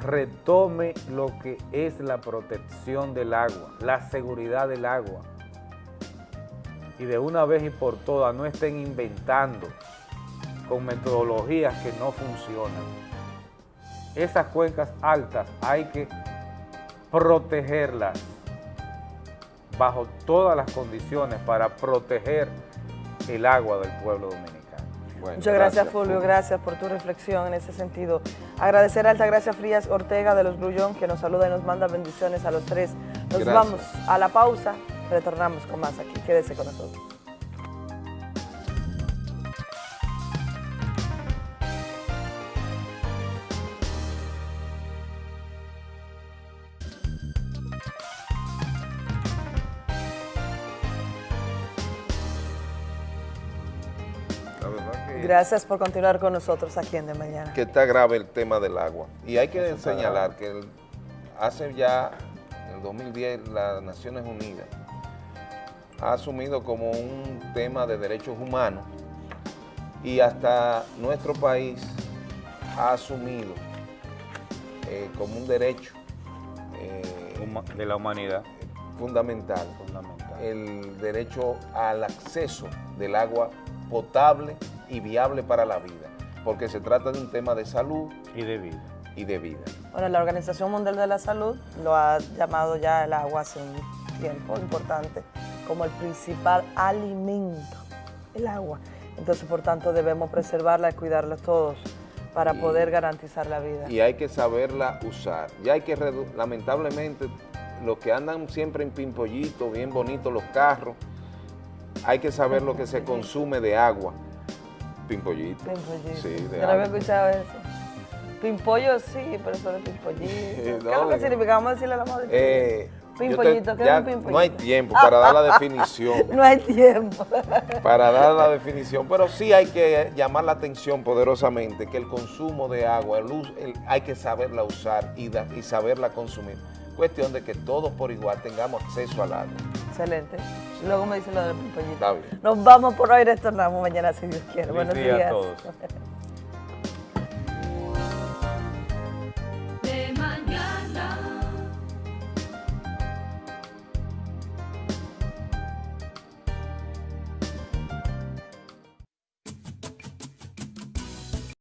retome lo que es la protección del agua, la seguridad del agua, y de una vez y por todas no estén inventando con metodologías que no funcionan. Esas cuencas altas hay que protegerlas bajo todas las condiciones para proteger el agua del pueblo dominicano. Muchas gracias, Fulvio, gracias por tu reflexión en ese sentido. Agradecer a Altagracia Frías Ortega de los Grullón que nos saluda y nos manda bendiciones a los tres. Nos vamos a la pausa, retornamos con más aquí. Quédese con nosotros. Gracias por continuar con nosotros aquí en De Mañana. Que está grave el tema del agua. Y hay que señalar que hace ya, en el 2010, las Naciones Unidas ha asumido como un tema de derechos humanos y hasta nuestro país ha asumido eh, como un derecho eh, de la humanidad fundamental, fundamental el derecho al acceso del agua potable y viable para la vida, porque se trata de un tema de salud y de vida. Y de vida. Bueno, la Organización Mundial de la Salud lo ha llamado ya el agua hace un tiempo importante como el principal alimento, el agua. Entonces, por tanto, debemos preservarla y cuidarla todos para poder garantizar la vida. Y hay que saberla usar. Y hay que, lamentablemente, los que andan siempre en pimpollito, bien bonitos los carros, hay que saber lo que se consume de agua. Pimpollito. Pimpollito. Sí, de Yo no había escuchado eso. Pimpollo sí, pero eso de <laughs> pimpollito. ¿Qué es lo que significa? Vamos a decirle a la madre. Eh, Pimpollito, ¿qué es un pimpollito? No hay tiempo para dar la <laughs> definición. no hay tiempo. <laughs> para dar la definición, pero sí hay que llamar la atención poderosamente que el consumo de agua, el, el, hay que saberla usar y, da, y saberla consumir. Cuestión de que todos por igual tengamos acceso al agua. Excelente. Luego me dice lo. Está bien. Nos vamos por hoy, retornamos mañana si Dios quiere. Buenos día días. a todos. <laughs>